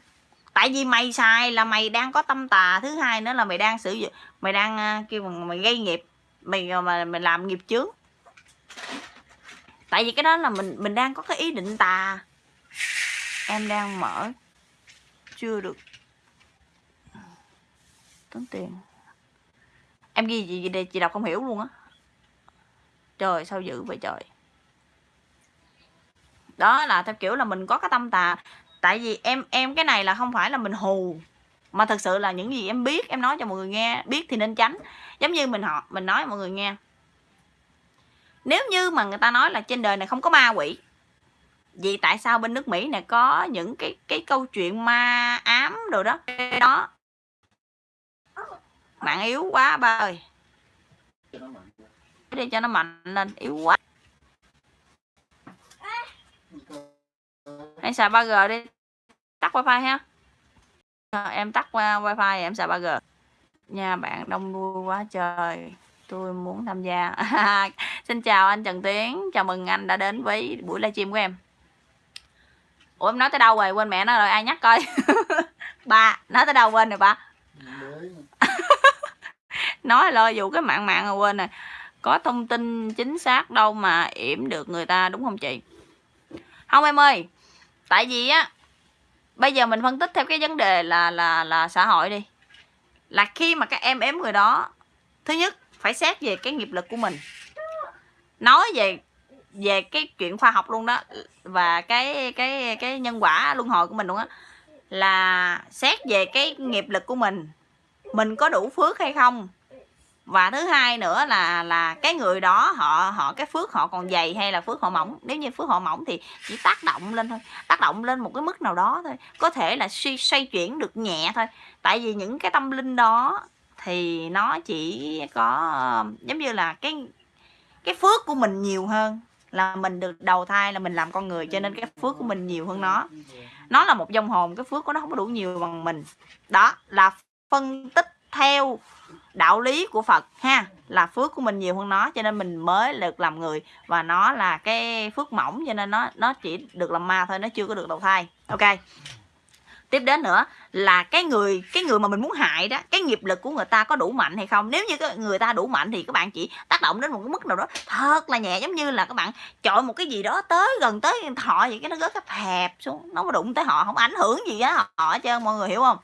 Tại vì mày xài là mày đang có tâm tà, thứ hai nữa là mày đang sử dụng, mày đang ờ, kêu mày gây nghiệp, mày ờ, mà mày làm nghiệp chướng. Tại vì cái đó là mình mình đang có cái ý định tà. Em đang mở, chưa được. Tốn tiền em ghi gì, đây chị đọc không hiểu luôn á. Trời sao dữ vậy trời. Đó là theo kiểu là mình có cái tâm tà. Tại vì em em cái này là không phải là mình hù mà thật sự là những gì em biết em nói cho mọi người nghe biết thì nên tránh. Giống như mình họ mình nói mọi người nghe. Nếu như mà người ta nói là trên đời này không có ma quỷ vì tại sao bên nước Mỹ này có những cái cái câu chuyện ma ám đồ đó? Đó mạng yếu quá ba ơi. Đi cho nó mạnh lên yếu quá. Hãy xài 3G đi. Tắt wifi ha. Em tắt qua wifi em xài 3G nha bạn đông vui quá trời. Tôi muốn tham gia. Xin chào anh Trần Tiến. Chào mừng anh đã đến với buổi livestream của em. Ủa em nói tới đâu rồi? Quên mẹ nó rồi. Ai nhắc coi? Ba nói tới đâu quên rồi ba nói lo vụ cái mạng mạng rồi quên rồi. Có thông tin chính xác đâu mà yểm được người ta, đúng không chị? Không em ơi, tại vì á, bây giờ mình phân tích theo cái vấn đề là là là xã hội đi. Là khi mà các em ếm người đó, thứ nhất, phải xét về cái nghiệp lực của mình. Nói về về cái chuyện khoa học luôn đó, và cái cái cái nhân quả luân hồi của mình luôn á, là xét về cái nghiệp lực của mình mình có đủ phước hay không? Và thứ hai nữa là là cái người đó, họ họ, cái phước họ còn dày hay là phước họ mỏng? Nếu như phước họ mỏng thì chỉ tác động lên thôi, tác động lên một cái mức nào đó thôi. Có thể là suy, xoay chuyển được nhẹ thôi. Tại vì những cái tâm linh đó thì nó chỉ có, giống như là cái cái phước của mình nhiều hơn là mình được đầu thai, là mình làm con người, cho nên cái phước của mình nhiều hơn nó. Nó là một dòng hồn, cái phước của nó không có đủ nhiều bằng mình. Đó là phân tích theo đạo lý của Phật ha, là phước của mình nhiều hơn nó, cho nên mình mới được làm người. Và nó là cái phước mỏng, cho nên nó nó chỉ được làm ma thôi, nó chưa có được đầu thai. Ok. Tiếp đến nữa, là cái người cái người mà mình muốn hại đó, cái nghiệp lực của người ta có đủ mạnh hay không? Nếu như cái người ta đủ mạnh thì các bạn chỉ tác động đến một cái mức nào đó thật là nhẹ, giống như là các bạn chọi một cái gì đó tới, gần tới họ vậy, cái nó rớt cái hẹp xuống, nó có đụng tới họ, không ảnh hưởng gì á họ hết trơn, mọi người hiểu không?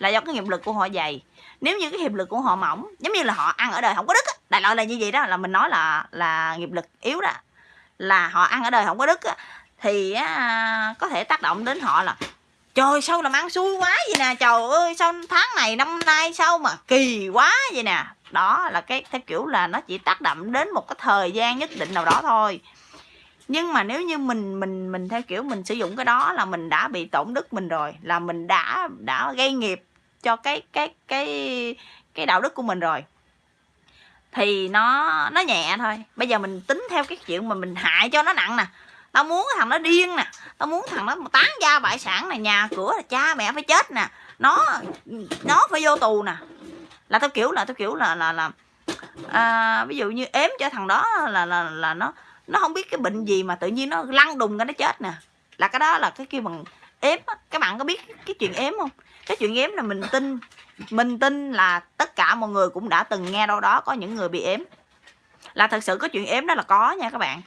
Là do cái nghiệp lực của họ dày. Nếu như cái nghiệp lực của họ mỏng giống như là họ ăn ở đời không có đức á đại loại là như vậy đó là mình nói là là nghiệp lực yếu đó là họ ăn ở đời không có đức á thì á, có thể tác động đến họ là trời sao làm ăn xui quá vậy nè trời ơi sao tháng này năm nay sao mà kỳ quá vậy nè. Đó là cái theo kiểu là nó chỉ tác động đến một cái thời gian nhất định nào đó thôi. Nhưng mà nếu như mình mình mình theo kiểu mình sử dụng cái đó là mình đã bị tổn đức mình rồi là mình đã đã gây nghiệp cho cái cái cái cái đạo đức của mình rồi. Thì nó nó nhẹ thôi. Bây giờ mình tính theo cái chuyện mà mình hại cho nó nặng nè. Tao muốn thằng nó điên nè. Tao muốn thằng nó tán gia bại sản này nhà cửa là cha mẹ phải chết nè. Nó nó phải vô tù nè. Là tao kiểu là tao kiểu là là là à, ví dụ như ếm cho thằng đó là là là nó nó không biết cái bệnh gì mà tự nhiên nó lăn đùng cái nó chết nè. Là cái đó là cái kêu bằng ếm á. Các bạn có biết cái chuyện ếm không? Cái chuyện ếm là mình tin. Mình tin là tất cả mọi người cũng đã từng nghe đâu đó có những người bị ếm là thật sự có chuyện ếm đó là có nha các bạn.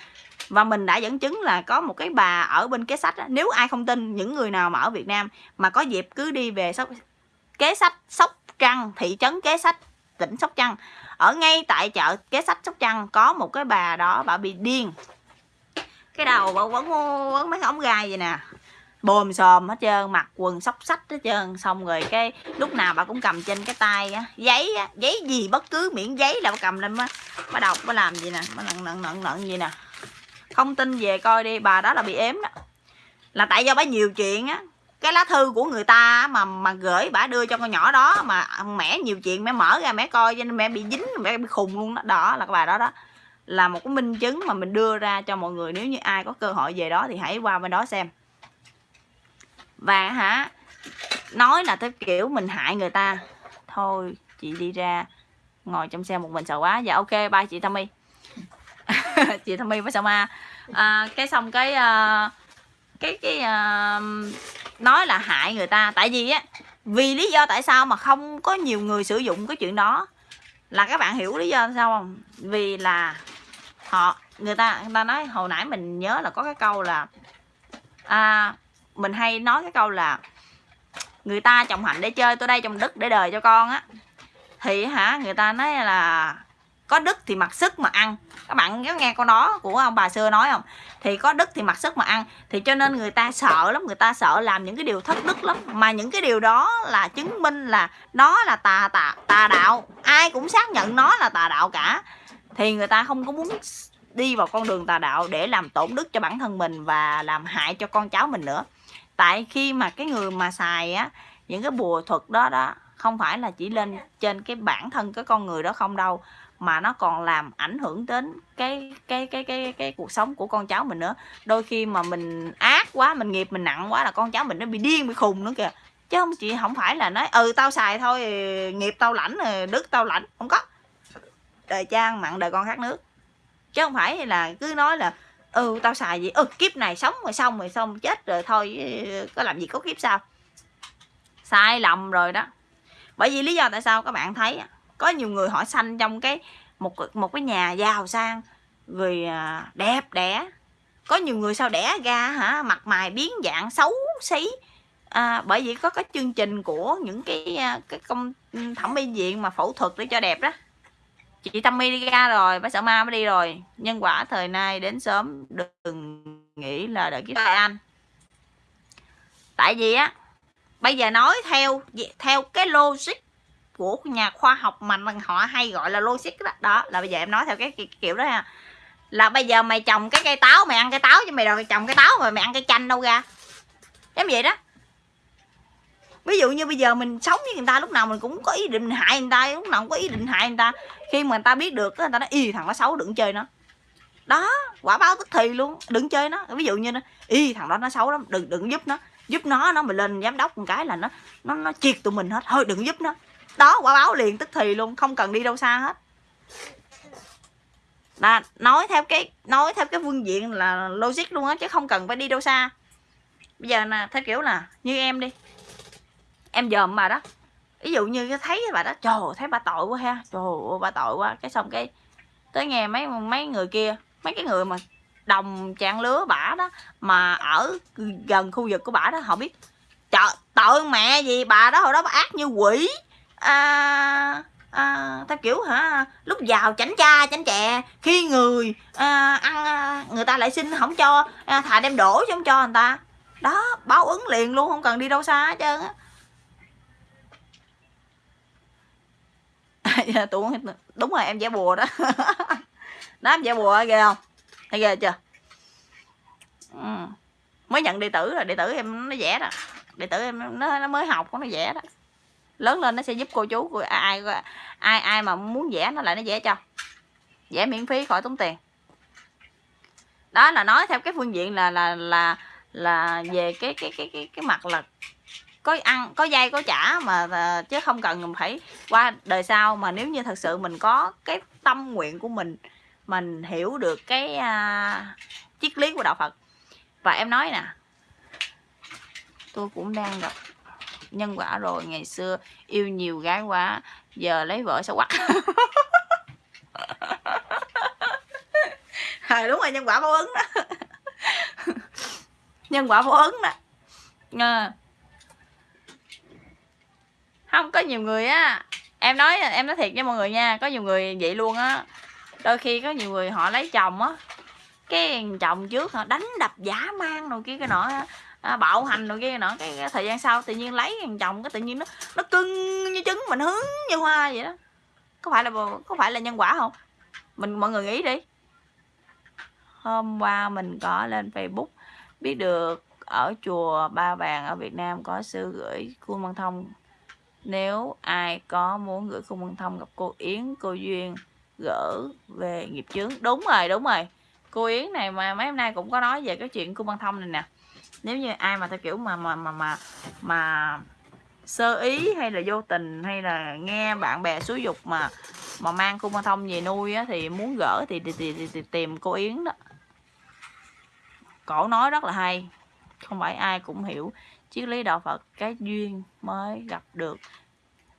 Và mình đã dẫn chứng là có một cái bà ở bên kế sách đó. nếu ai không tin những người nào mà ở Việt Nam mà có dịp cứ đi về sóc, kế sách sóc trăng, thị trấn kế sách tỉnh sóc trăng, ở ngay tại chợ kế sách sóc trăng có một cái bà đó bà bị điên. Cái đầu bà quấn quấn mấy cái ống gai vậy nè bồm xòm hết trơn, mặc quần sóc sách hết trơn. Xong rồi cái lúc nào bà cũng cầm trên cái tay á, giấy á, giấy gì bất cứ, miễn giấy là bà cầm lên á bà đọc bà làm gì nè bà nặng nặng nặng nặng gì nè. Không tin về coi đi, bà đó là bị ếm đó. Là tại do bà nhiều chuyện á, cái lá thư của người ta mà mà gửi bà đưa cho con nhỏ đó, mà mẹ nhiều chuyện, mẹ mở ra mẹ coi cho nên mẹ bị dính, mẹ bị khùng luôn đó. Đó là cái bà đó đó. Là một cái minh chứng mà mình đưa ra cho mọi người, nếu như ai có cơ hội về đó thì hãy qua bên đó xem và hả nói là theo kiểu mình hại người ta. Thôi chị đi ra ngồi trong xe một mình sợ quá. Dạ ok bye chị Tommy chị Tommy với Sama à, cái xong cái uh, cái cái uh, nói là hại người ta. Tại vì á vì lý do tại sao mà không có nhiều người sử dụng cái chuyện đó. Là các bạn hiểu lý do sao không? Vì là họ người ta người ta nói hồi nãy mình nhớ là có cái câu là à, mình hay nói cái câu là người ta trồng hạnh để chơi, tôi đây trồng đức để đời cho con á. Thì hả, người ta nói là có đức thì mặc sức mà ăn. Các bạn có nghe câu đó của ông bà xưa nói không? Thì có đức thì mặc sức mà ăn. Thì cho nên người ta sợ lắm, người ta sợ làm những cái điều thất đức lắm. Mà những cái điều đó là chứng minh là nó là tà tà tà đạo. Ai cũng xác nhận nó là tà đạo cả. Thì người ta không có muốn đi vào con đường tà đạo để làm tổn đức cho bản thân mình và làm hại cho con cháu mình nữa tại khi mà cái người mà xài á, những cái bùa thuật đó đó, không phải là chỉ lên trên cái bản thân cái con người đó không đâu, mà nó còn làm ảnh hưởng đến cái cái cái cái cái cuộc sống của con cháu mình nữa. Đôi khi mà mình ác quá, mình nghiệp mình nặng quá là con cháu mình nó bị điên, bị khùng nữa kìa. Chứ không chị không phải là nói ừ tao xài thôi, nghiệp tao lãnh, đức tao lãnh. Không có. Đời trang mặn, đời con khác nước. Chứ không phải là cứ nói là ừ tao xài gì ừ kiếp này sống rồi xong rồi xong chết rồi thôi có làm gì có kiếp sao? Sai lầm rồi đó. Bởi vì lý do tại sao các bạn thấy có nhiều người họ sanh trong cái một một cái nhà giàu sang người à, đẹp đẽ. Có nhiều người sao đẻ ra hả mặt mày biến dạng xấu xí. À, bởi vì có cái chương trình của những cái à, cái công thẩm mỹ viện mà phẫu thuật để cho đẹp đó chị Tammy đi ra rồi, bác sợ ma mới đi rồi. Nhân quả thời nay đến sớm, đừng nghĩ là đợi kiếp anh. Tại vì á, bây giờ nói theo theo cái logic của nhà khoa học mà họ hay gọi là logic đó đó, là bây giờ em nói theo cái kiểu đó ha. Là bây giờ mày trồng cái cây táo, mày ăn cây táo chứ mày rồi trồng cây táo mà mày ăn cây chanh đâu ra. Giống vậy đó. Ví dụ như bây giờ mình sống với người ta, lúc nào mình cũng có ý định hại người ta, lúc nào cũng có ý định hại người ta khi mà người ta biết được người ta nói y thằng nó xấu, đừng chơi nó đó, quả báo tức thì luôn, đừng chơi nó. Ví dụ như nó y thằng đó nó xấu lắm, đừng đừng giúp nó. Giúp nó nó mà lên giám đốc một cái là nó nó nó triệt tụi mình hết. Thôi, đừng giúp nó. Đó, quả báo liền tức thì luôn, không cần đi đâu xa hết. Là nói theo cái, nói theo cái phương diện là logic luôn á, chứ không cần phải đi đâu xa. Bây giờ nè, theo kiểu là như em đi. Em dòm mà đó ví dụ như thấy bà đó trời thấy bà tội quá ha trời ơi bà tội quá. Cái xong cái tới nghe mấy mấy người kia mấy cái người mà đồng trang lứa bả đó mà ở gần khu vực của bả đó họ biết trời tội mẹ gì bà đó hồi đó bà ác như quỷ. À, à, theo kiểu hả lúc giàu chảnh cha chảnh chè khi người à, ăn à, người ta lại xin không cho à, thà đem đổ chứ không cho người ta. Đó báo ứng liền luôn không cần đi đâu xa hết trơn á. Dạ, tụi đúng rồi em vẽ bùa đó. Đó em vẽ bùa ghê không? Thấy ghê chưa? Ừ. mới nhận đệ tử rồi đệ tử em nó vẽ đó. Đệ tử em nó, nó mới học nó vẽ đó. Lớn lên nó sẽ giúp cô chú của ai ai ai mà muốn vẽ nó lại nó vẽ cho. Vẽ miễn phí khỏi tốn tiền. Đó là nói theo cái phương diện là là là là về cái cái cái cái cái mặt là có ăn có dây có trả mà chứ không cần phải qua đời sau. Mà nếu như thật sự mình có cái tâm nguyện của mình mình hiểu được cái uh, triết lý của đạo Phật. Và em nói nè tôi cũng đang gặp nhân quả rồi. Ngày xưa yêu nhiều gái quá giờ lấy vợ sao quắc? À, đúng rồi nhân quả báo ứng đó. Nhân quả báo ứng đó. À không có nhiều người á. Em nói em nói thiệt với mọi người nha có nhiều người vậy luôn á. Đôi khi có nhiều người họ lấy chồng á. Cái chồng trước họ đánh đập giả mang rồi kia cái nọ à, bạo hành rồi kia nọ. Cái, cái thời gian sau tự nhiên lấy thằng chồng cái tự nhiên nó nó cưng như trứng mình hướng như hoa vậy đó. Có phải là có phải là nhân quả không? Mình mọi người nghĩ đi. Hôm qua mình có lên facebook biết được ở chùa ba vàng ở việt nam có sư gửi khuôn văn thông nếu ai có muốn gửi cung băng thông gặp cô yến cô duyên gỡ về nghiệp chướng. Đúng rồi đúng rồi. Cô yến này mà mấy hôm nay cũng có nói về cái chuyện cung băng thông này nè. Nếu như ai mà theo kiểu mà mà mà mà mà sơ ý hay là vô tình hay là nghe bạn bè xúi dục mà mà mang cung băng thông về nuôi á, thì muốn gỡ thì, thì, thì, thì, thì tìm cô yến đó. Cổ nói rất là hay. Không phải ai cũng hiểu triết lý đạo phật cái duyên mới gặp được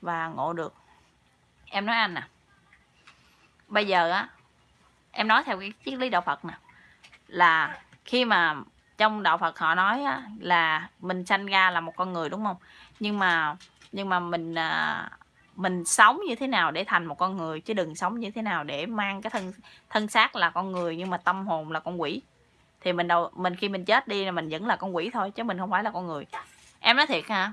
và ngộ được. Em nói anh nè bây giờ á em nói theo cái triết lý đạo Phật nè là khi mà trong đạo Phật họ nói á, là mình sanh ra là một con người đúng không? Nhưng mà nhưng mà mình à, mình sống như thế nào để thành một con người chứ đừng sống như thế nào để mang cái thân thân xác là con người nhưng mà tâm hồn là con quỷ thì mình đầu mình khi mình chết đi là mình vẫn là con quỷ thôi chứ mình không phải là con người. Em nói thiệt hả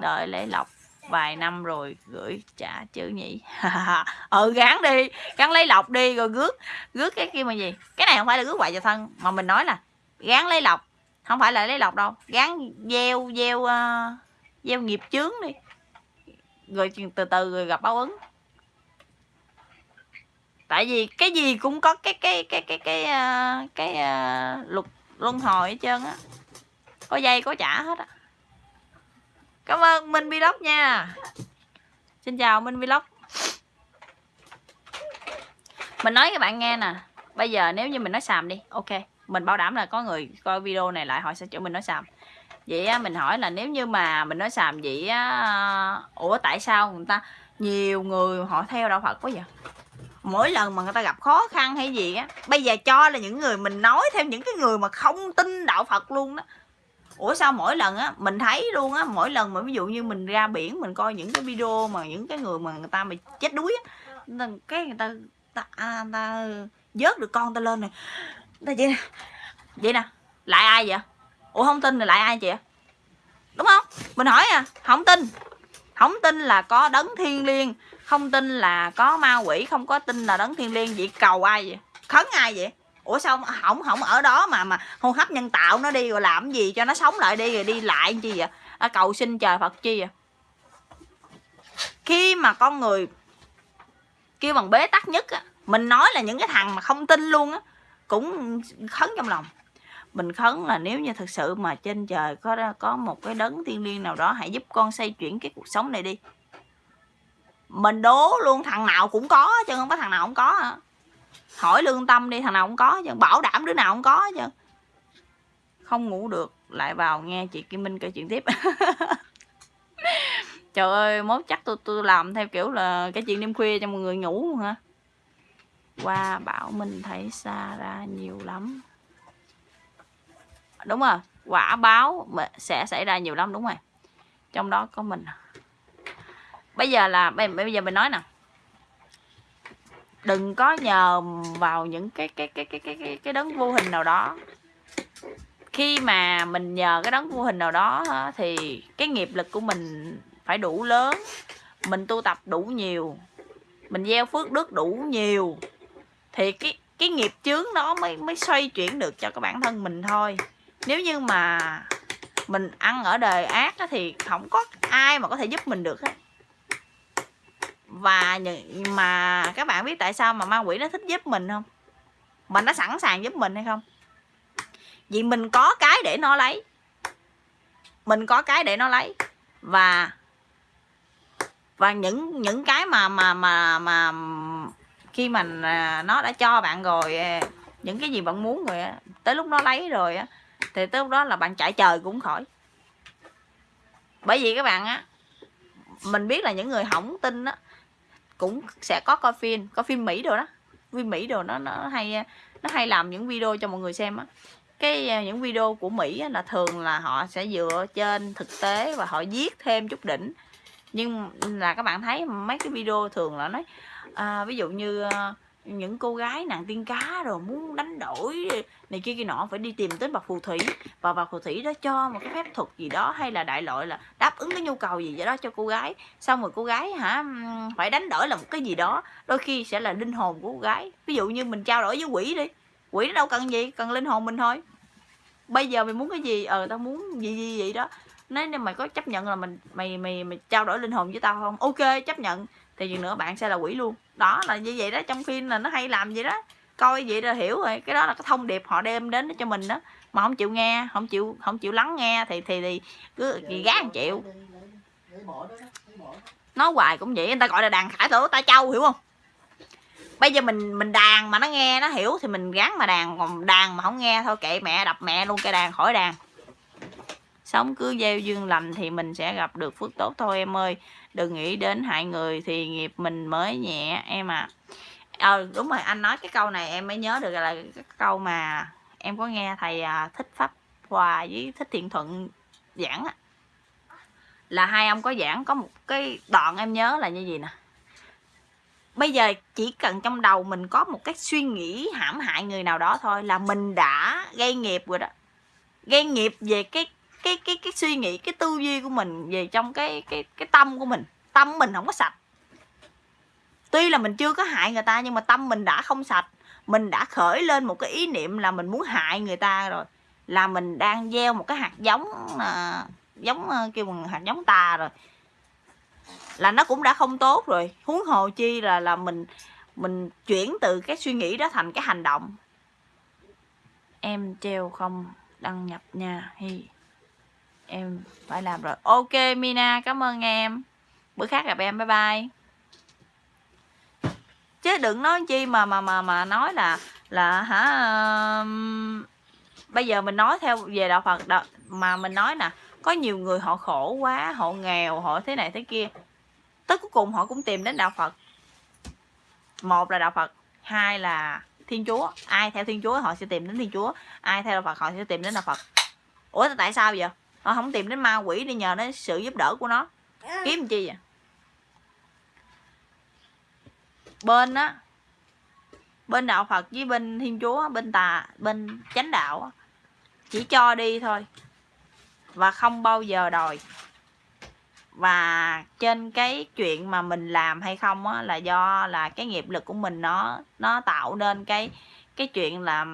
đợi lấy lọc vài năm rồi gửi trả chữ nhỉ? Ừ gắn đi gắn lấy lọc đi rồi rước rước cái kia mà gì? Cái này không phải là rước hoài cho thân mà mình nói là gán lấy lọc không phải là lấy lọc đâu. Gán gieo gieo uh, gieo nghiệp chướng đi. Rồi từ từ rồi gặp báo ứng tại vì cái gì cũng có cái cái cái cái cái uh, cái uh, luật luân hồi hết trơn á. Có dây có trả hết á. Cảm ơn minh vlog nha. Xin chào minh vlog. Mình nói các bạn nghe nè. Bây giờ nếu như mình nói xàm đi. Ok mình bảo đảm là có người coi video này lại họ sẽ chỗ mình nói xàm. Vậy á, mình hỏi là nếu như mà mình nói xàm vậy á, ủa tại sao người ta nhiều người họ theo đạo phật quá vậy? Mỗi lần mà người ta gặp khó khăn hay gì á bây giờ cho là những người mình nói theo những cái người mà không tin đạo phật luôn đó. Ủa sao mỗi lần á mình thấy luôn á mỗi lần mà ví dụ như mình ra biển mình coi những cái video mà những cái người mà người ta mà chết đuối á cái người ta ta, à, ta vớt được con ta lên này ta vậy nè vậy nè lại ai vậy? Ủa không tin thì lại ai chị đúng không? Mình hỏi à không tin không tin là có đấng thiên liêng không tin là có ma quỷ không có tin là đấng thiên liêng vậy cầu ai vậy? Khấn ai vậy? Ủa sao không không ở đó mà mà hô hấp nhân tạo nó đi rồi làm gì cho nó sống lại đi rồi đi lại chi vậy? À, cầu xin trời phật chi vậy? Khi mà con người kêu bằng bế tắc nhất á mình nói là những cái thằng mà không tin luôn á cũng khấn trong lòng. Mình khấn là nếu như thực sự mà trên trời có có một cái đấng thiên liêng nào đó hãy giúp con xây chuyển cái cuộc sống này đi mình đố luôn, thằng nào cũng có chứ, không có thằng nào không có hả? Hỏi lương tâm đi, thằng nào cũng có chứ, bảo đảm đứa nào cũng có chứ. Không ngủ được, lại vào nghe chị Kim Minh kể chuyện tiếp. Trời ơi, mốt chắc tôi tôi làm theo kiểu là cái chuyện đêm khuya cho mọi người ngủ hả? Qua bảo mình thấy xa ra nhiều lắm. Đúng rồi, quả báo sẽ xảy ra nhiều lắm, đúng rồi. Trong đó có mình à? Bây giờ là bây giờ mình nói nè. Đừng có nhờ vào những cái cái cái cái cái cái, cái đấng vô hình nào đó. Khi mà mình nhờ cái đấng vô hình nào đó thì cái nghiệp lực của mình phải đủ lớn. Mình tu tập đủ nhiều. Mình gieo phước đức đủ nhiều. Thì cái cái nghiệp chướng đó mới mới xoay chuyển được cho cái bản thân mình thôi. Nếu như mà mình ăn ở đời ác thì không có ai mà có thể giúp mình được hết và mà các bạn biết tại sao mà ma quỷ nó thích giúp mình không? Mà nó sẵn sàng giúp mình hay không? Vì mình có cái để nó lấy. Mình có cái để nó lấy. Và và những những cái mà mà mà mà khi mà à, nó đã cho bạn rồi à, những cái gì bạn muốn rồi tới lúc nó lấy rồi á, thì tới lúc đó là bạn chạy trời cũng khỏi. Bởi vì các bạn á mình biết là những người hỏng tin á cũng sẽ có coi phim có phim mỹ rồi đó. Phim mỹ rồi nó nó hay nó hay làm những video cho mọi người xem á. Cái à, những video của mỹ á, là thường là họ sẽ dựa trên thực tế và họ viết thêm chút đỉnh. Nhưng là các bạn thấy mấy cái video thường là nói à, ví dụ như à, những cô gái nàng tiên cá rồi muốn đánh đổi này kia kia nọ, phải đi tìm tới bà phù thủy. Và bà phù thủy đó cho một cái phép thuật gì đó, hay là đại loại là đáp ứng cái nhu cầu gì vậy đó cho cô gái. Xong rồi cô gái hả phải đánh đổi là một cái gì đó, đôi khi sẽ là linh hồn của cô gái. Ví dụ như mình trao đổi với quỷ đi, quỷ nó đâu cần gì, cần linh hồn mình thôi. Bây giờ mày muốn cái gì? Ờ tao muốn gì gì vậy đó. Nếu như mày có chấp nhận là mình, mày mày mày trao đổi linh hồn với tao không? Ok, chấp nhận thì gì nữa bạn sẽ là quỷ luôn. Đó là như vậy đó trong phim là nó hay làm gì đó. Coi vậy là hiểu rồi cái đó là cái thông điệp họ đem đến cho mình đó. Mà không chịu nghe không chịu không chịu lắng nghe thì thì, thì cứ gán chịu nói hoài cũng vậy người ta gọi là đàn khải tử ta châu hiểu không? Bây giờ mình mình đàn mà nó nghe nó hiểu thì mình gắn mà đàn còn đàn mà không nghe thôi kệ mẹ đập mẹ luôn cây đàn khỏi đàn. Sống cứ gieo duyên lành thì mình sẽ gặp được phước tốt thôi em ơi đừng nghĩ đến hại người thì nghiệp mình mới nhẹ, em à ờ đúng rồi, anh nói cái câu này em mới nhớ được là cái câu mà em có nghe thầy à, thích pháp hòa với thích thiện thuận giảng á. Là hai ông có giảng, có một cái đoạn em nhớ là như gì nè. Bây giờ chỉ cần trong đầu mình có một cái suy nghĩ hãm hại người nào đó thôi là mình đã gây nghiệp rồi đó. Gây nghiệp về cái cái cái cái suy nghĩ cái tư duy của mình về trong cái cái cái tâm của mình. Tâm mình không có sạch. Tuy là mình chưa có hại người ta nhưng mà tâm mình đã không sạch. Mình đã khởi lên một cái ý niệm là mình muốn hại người ta rồi là mình đang gieo một cái hạt giống à, giống à, kêu bằng hạt giống tà rồi. Là nó cũng đã không tốt rồi. Huống hồ chi là là mình mình chuyển từ cái suy nghĩ đó thành cái hành động. Em treo không đăng nhập nha hi em phải làm rồi. Ok mina cảm ơn em. Bữa khác gặp em bye bye. Chứ đừng nói chi mà mà mà mà nói là là hả uh, bây giờ mình nói theo về đạo Phật đạo, mà mình nói nè có nhiều người họ khổ quá họ nghèo họ thế này thế kia. Tới cuối cùng họ cũng tìm đến đạo Phật. Một là đạo Phật hai là Thiên Chúa. Ai theo Thiên Chúa họ sẽ tìm đến Thiên Chúa ai theo đạo Phật họ sẽ tìm đến đạo Phật. Ủa tại sao vậy? Họ không tìm đến ma quỷ đi nhờ đến sự giúp đỡ của nó. Kiếm chi vậy? Bên á, bên đạo phật với bên thiên chúa bên tà, bên chánh đạo chỉ cho đi thôi. Và không bao giờ đòi. Và trên cái chuyện mà mình làm hay không á, là do là cái nghiệp lực của mình nó nó tạo nên cái cái chuyện là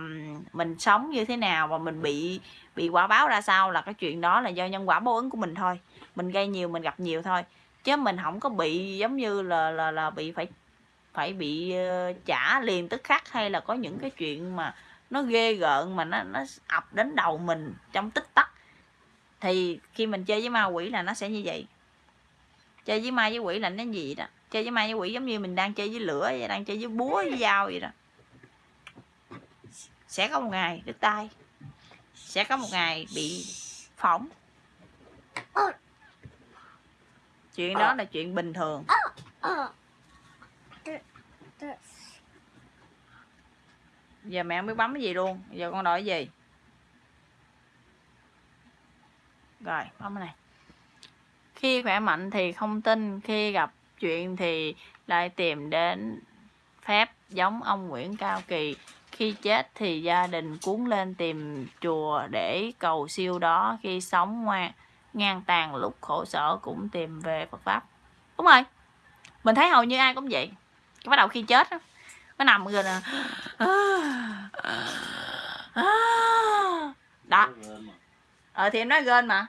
mình sống như thế nào và mình bị bị quả báo ra sao là cái chuyện đó là do nhân quả báo ứng của mình thôi. Mình gây nhiều, mình gặp nhiều thôi. Chứ mình không có bị giống như là là là bị phải phải bị ờ, trả liền tức khắc hay là có những cái chuyện mà nó ghê gợn, mà nó nó ập đến đầu mình trong tích tắc. Thì khi mình chơi với ma quỷ là nó sẽ như vậy. Chơi với ma với quỷ là nó gì đó. Chơi với ma với quỷ giống như mình đang chơi với lửa đang chơi với búa, với dao vậy đó sẽ có một ngày đứt tay. Sẽ có một ngày bị phỏng. Chuyện đó là chuyện bình thường. Giờ mẹ không biết bấm cái gì luôn. Giờ con đòi cái gì? Rồi, bấm cái này. Khi khỏe mạnh thì không tin, khi gặp chuyện thì lại tìm đến phép giống ông Nguyễn Cao Kỳ khi chết thì gia đình cuốn lên tìm chùa để cầu siêu đó. Khi sống ngoan ngang tàn lúc khổ sở cũng tìm về Phật pháp. Đúng rồi. Mình thấy hầu như ai cũng vậy. Cái bắt đầu khi chết đó, nó nằm rồi nè à. đó. Ờ thì em nói gên mà.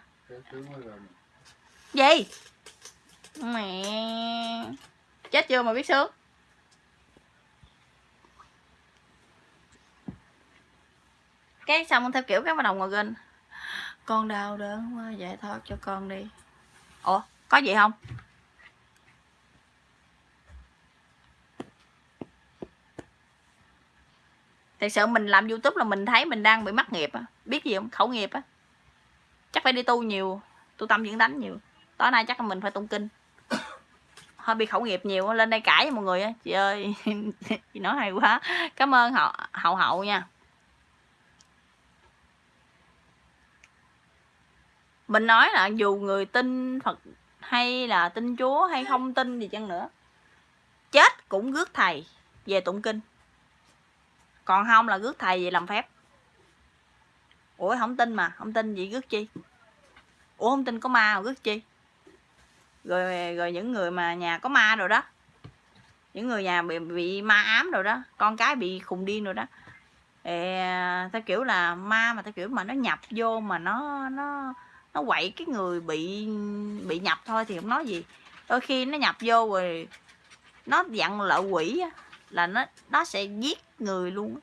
Gì? Mẹ. Chết chưa mà biết sướng? Cái xong theo kiểu cái bắt đầu ngồi ghen con đau đớn quá, giải thoát cho con đi. Ủa, có gì không? Thật sự mình làm youtube là mình thấy mình đang bị mắc nghiệp á. Biết gì không? Khẩu nghiệp á. Chắc phải đi tu nhiều, tu tâm dưỡng đánh nhiều. Tối nay chắc là mình phải tụng kinh. Hơi bị khẩu nghiệp nhiều lên đây cãi với mọi người á. Chị ơi, chị nói hay quá. Cảm ơn hậu hậu hậu nha. Mình nói là dù người tin phật hay là tin chúa hay không tin gì chăng nữa chết cũng rước thầy về tụng kinh. Còn không là rước thầy về làm phép. Ủa không tin mà không tin gì rước chi? Ủa không tin có ma mà rước chi? Rồi rồi những người mà nhà có ma rồi đó những người nhà bị bị ma ám rồi đó con cái bị khùng điên rồi đó Ê, à, theo kiểu là ma mà theo kiểu mà nó nhập vô mà nó nó nó quậy cái người bị bị nhập thôi thì không nói gì. Đôi khi nó nhập vô rồi nó dặn lợ quỷ là nó nó sẽ giết người luôn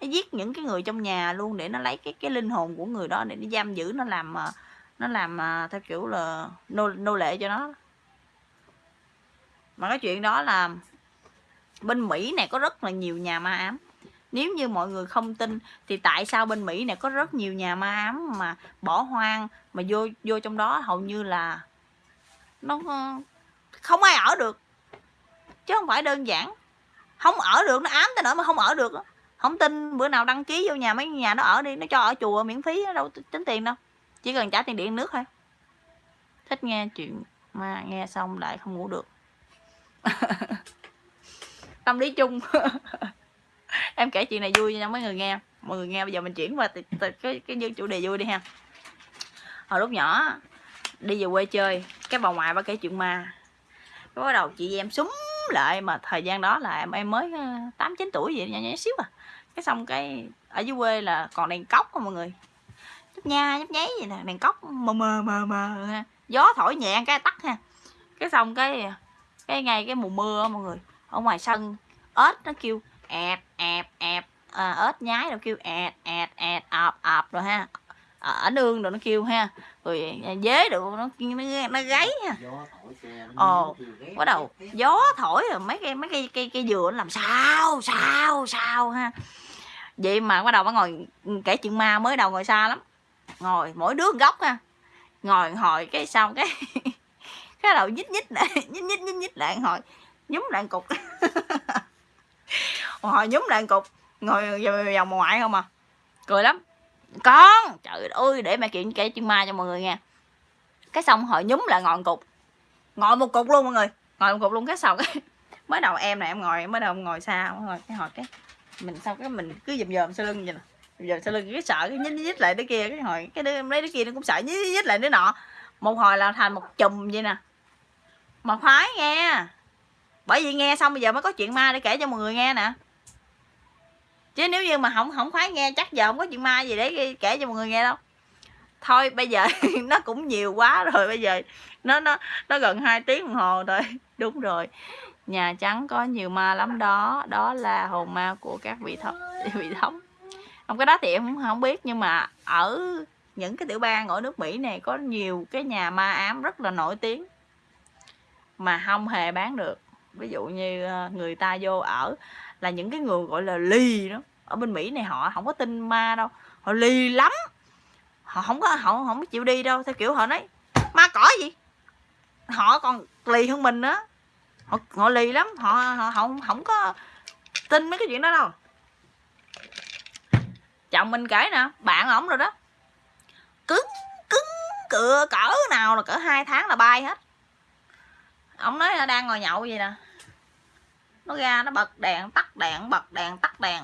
nó giết những cái người trong nhà luôn để nó lấy cái cái linh hồn của người đó để nó giam giữ, nó làm à, nó làm à, theo kiểu là nô nô lệ cho nó. Mà cái chuyện đó là bên Mỹ này có rất là nhiều nhà ma ám nếu như mọi người không tin, thì tại sao bên Mỹ này có rất nhiều nhà ma ám mà bỏ hoang, mà vô vô trong đó hầu như là nó ờ, không ai ở được. Chứ không phải đơn giản. Không ở được, nó ám tới nỗi mà không ở được không tin, bữa nào đăng ký vô nhà mấy nhà nó ở đi, nó cho ở chùa miễn phí đâu tính tiền đâu. Chỉ cần trả tiền điện nước thôi. Thích nghe chuyện mà nghe xong lại không ngủ được. Tâm lý chung. em kể chuyện này vui cho mấy người nghe. Mọi người nghe bây giờ mình chuyển qua cái cái, cái chủ đề vui đi ha. Hồi lúc nhỏ đi về quê chơi cái bà ngoại bà kể chuyện ma. Cái bắt đầu chị em súng lại mà thời gian đó là em em mới ờ, tám chín tuổi vậy nhỏ nhỏ xíu à. Cái xong cái ở dưới quê là còn đèn cốc không mọi người. Nhấp nha nhấp nháy vậy nè đèn cốc mờ mờ mờ mờ ha. Gió thổi nhẹ cái tắt ha. Cái xong cái cái ngay cái mùa mưa mọi người ở ngoài sân ếch nó kêu ẹt ẹt ẹt. À, ếch nhái rồi kêu ẹt ẹt ẹt ọp ọp rồi ha. Ở nương rồi nó kêu ha. Rồi dế được nó nó, nó gáy ha. Ồ bắt đầu gió thổi rồi mấy cây mấy cây cây cây dừa nó làm sao sao sao ha. Vậy mà bắt đầu bắt ngồi kể chuyện ma mới đầu ngồi xa lắm. Ngồi mỗi đứa góc ha. Ngồi hồi cái xong cái cái đầu nhích nhích lại nhích nhích nhích nhích lại hồi nhúm lại cục hồi nhúm lại cục ngồi vòng ngoại không à? Cười lắm. Con! Trời ơi để mẹ kiện kể chuyện ma cho mọi người nghe. Cái xong họ nhúm lại ngồi cục. Ngồi một cục luôn mọi người. Ngồi một cục luôn cái sau cái mới đầu em này em ngồi mới đầu ngồi xa ngồi cái hồi cái mình sao cái mình cứ dầm dầm sau lưng vậy nè. Dầm sau lưng cái sợ cái nhích nhích lại đứa kia. Cái hồi cái đứa lấy đứa kia nó cũng sợ nhích nhích lại đứa nọ. Một hồi là thành một chùm vậy nè. Mà phải nghe bởi vì nghe xong bây giờ mới có chuyện ma để kể cho mọi người nghe nè. Chứ nếu như mà không không khoái nghe chắc giờ không có chuyện ma gì để kể cho mọi người nghe đâu. Thôi bây giờ nó cũng nhiều quá rồi bây giờ nó nó nó gần 2 tiếng đồng hồ rồi. Đúng rồi. Nhà trắng có nhiều ma lắm đó. Đó là hồn ma của các vị thống vị thống. Không cái đó thì em không, không biết nhưng mà ở những cái tiểu bang ở nước Mỹ này có nhiều cái nhà ma ám rất là nổi tiếng mà không hề bán được ví dụ như ờ, người ta vô ở là những cái người gọi là lì đó. Ở bên Mỹ này họ không có tin ma đâu họ lì lắm. Họ không có họ không có chịu đi đâu theo kiểu họ nói ma cỏ gì? Họ còn lì hơn mình nữa. Họ, họ lì lắm họ, họ không không có tin mấy cái chuyện đó đâu. Chồng mình kể nè bạn ổng rồi đó. Cứng cứng cựa cỡ nào là cỡ hai tháng là bay hết. Ông nói là đang ngồi nhậu vậy nè nó ra nó bật đèn, tắt đèn, bật đèn, tắt đèn.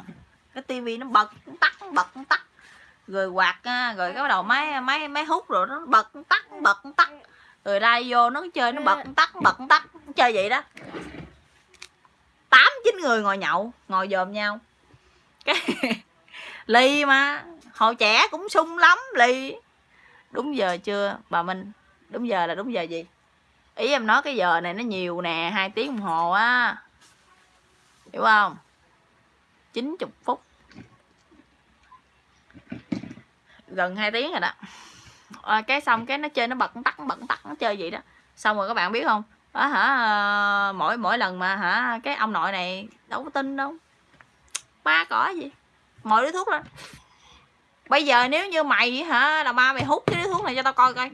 Cái tivi nó bật tắt bật tắt. Rồi quạt rồi cái đầu máy máy máy hút rồi nó bật tắt bật tắt. Rồi đây vô nó chơi, nó bật tắt bật tắt. Chơi vậy đó. Tám, chín người ngồi nhậu, ngồi dòm nhau. Cái ly mà, hồi trẻ cũng sung lắm, ly. Đúng giờ chưa, bà minh? Đúng giờ là đúng giờ gì? Ý em nói cái giờ này nó nhiều nè, hai tiếng đồng hồ á hiểu không? 90 phút. Gần 2 tiếng rồi đó. À, cái xong cái nó chơi nó bật tắt bật tắt nó chơi vậy đó. Xong rồi các bạn biết không? Đó hả mỗi mỗi lần mà hả cái ông nội này đâu có tin đâu. Ba cỏ gì? Mọi đứa thuốc lên. Bây giờ nếu như mày hả là ba mày hút cái đứa thuốc này cho tao coi coi.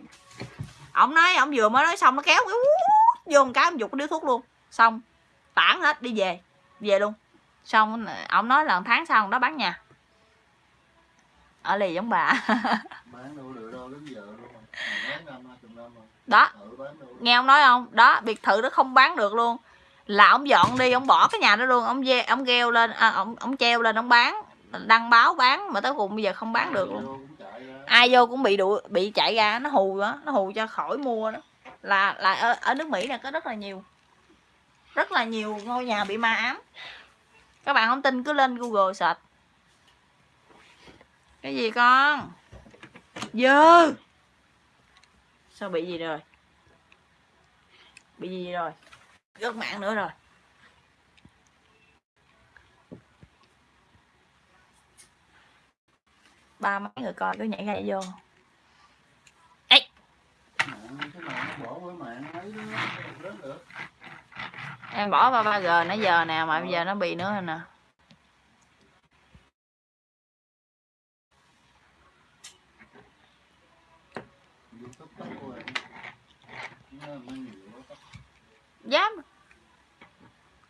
Ông nói ông vừa mới nói xong nó kéo cái vô một cái ông giục cái đứa thuốc luôn. Xong tản hết đi về về luôn. Xong ông nói là tháng sau đó bán nhà. Ở lì giống bà. Đó. Nghe ông nói không? Đó biệt thự nó không bán được luôn. Là ông dọn đi ông bỏ cái nhà đó luôn. Ông ve ông gheo lên à, ông ông treo lên ông bán đăng báo bán mà tới cùng bây giờ không bán được luôn. ai vô cũng bị đuổi bị chạy ra nó hù đó nó hù cho khỏi mua đó. Là là ở, ở nước mỹ này có rất là nhiều rất là nhiều ngôi nhà bị ma ám. Các bạn không tin, cứ lên google search. Cái gì con? Dơ sao bị gì rồi? Bị gì rồi? Rớt mạng nữa rồi. Ba mấy người coi, cứ nhảy ra vô. Ấy em bỏ ba ba g, nãy giờ nè, mà bây giờ nó bị nữa nè. Dám.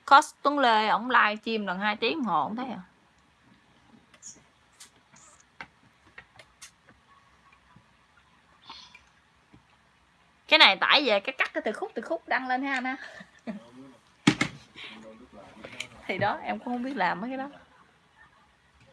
Cos Tuấn Lê, ổng live stream lần 2 tiếng hồ không thấy à. Cái này tải về cái cắt cái từ khúc từ khúc đăng lên ha anh ha thì đó em cũng không biết làm mấy cái đó.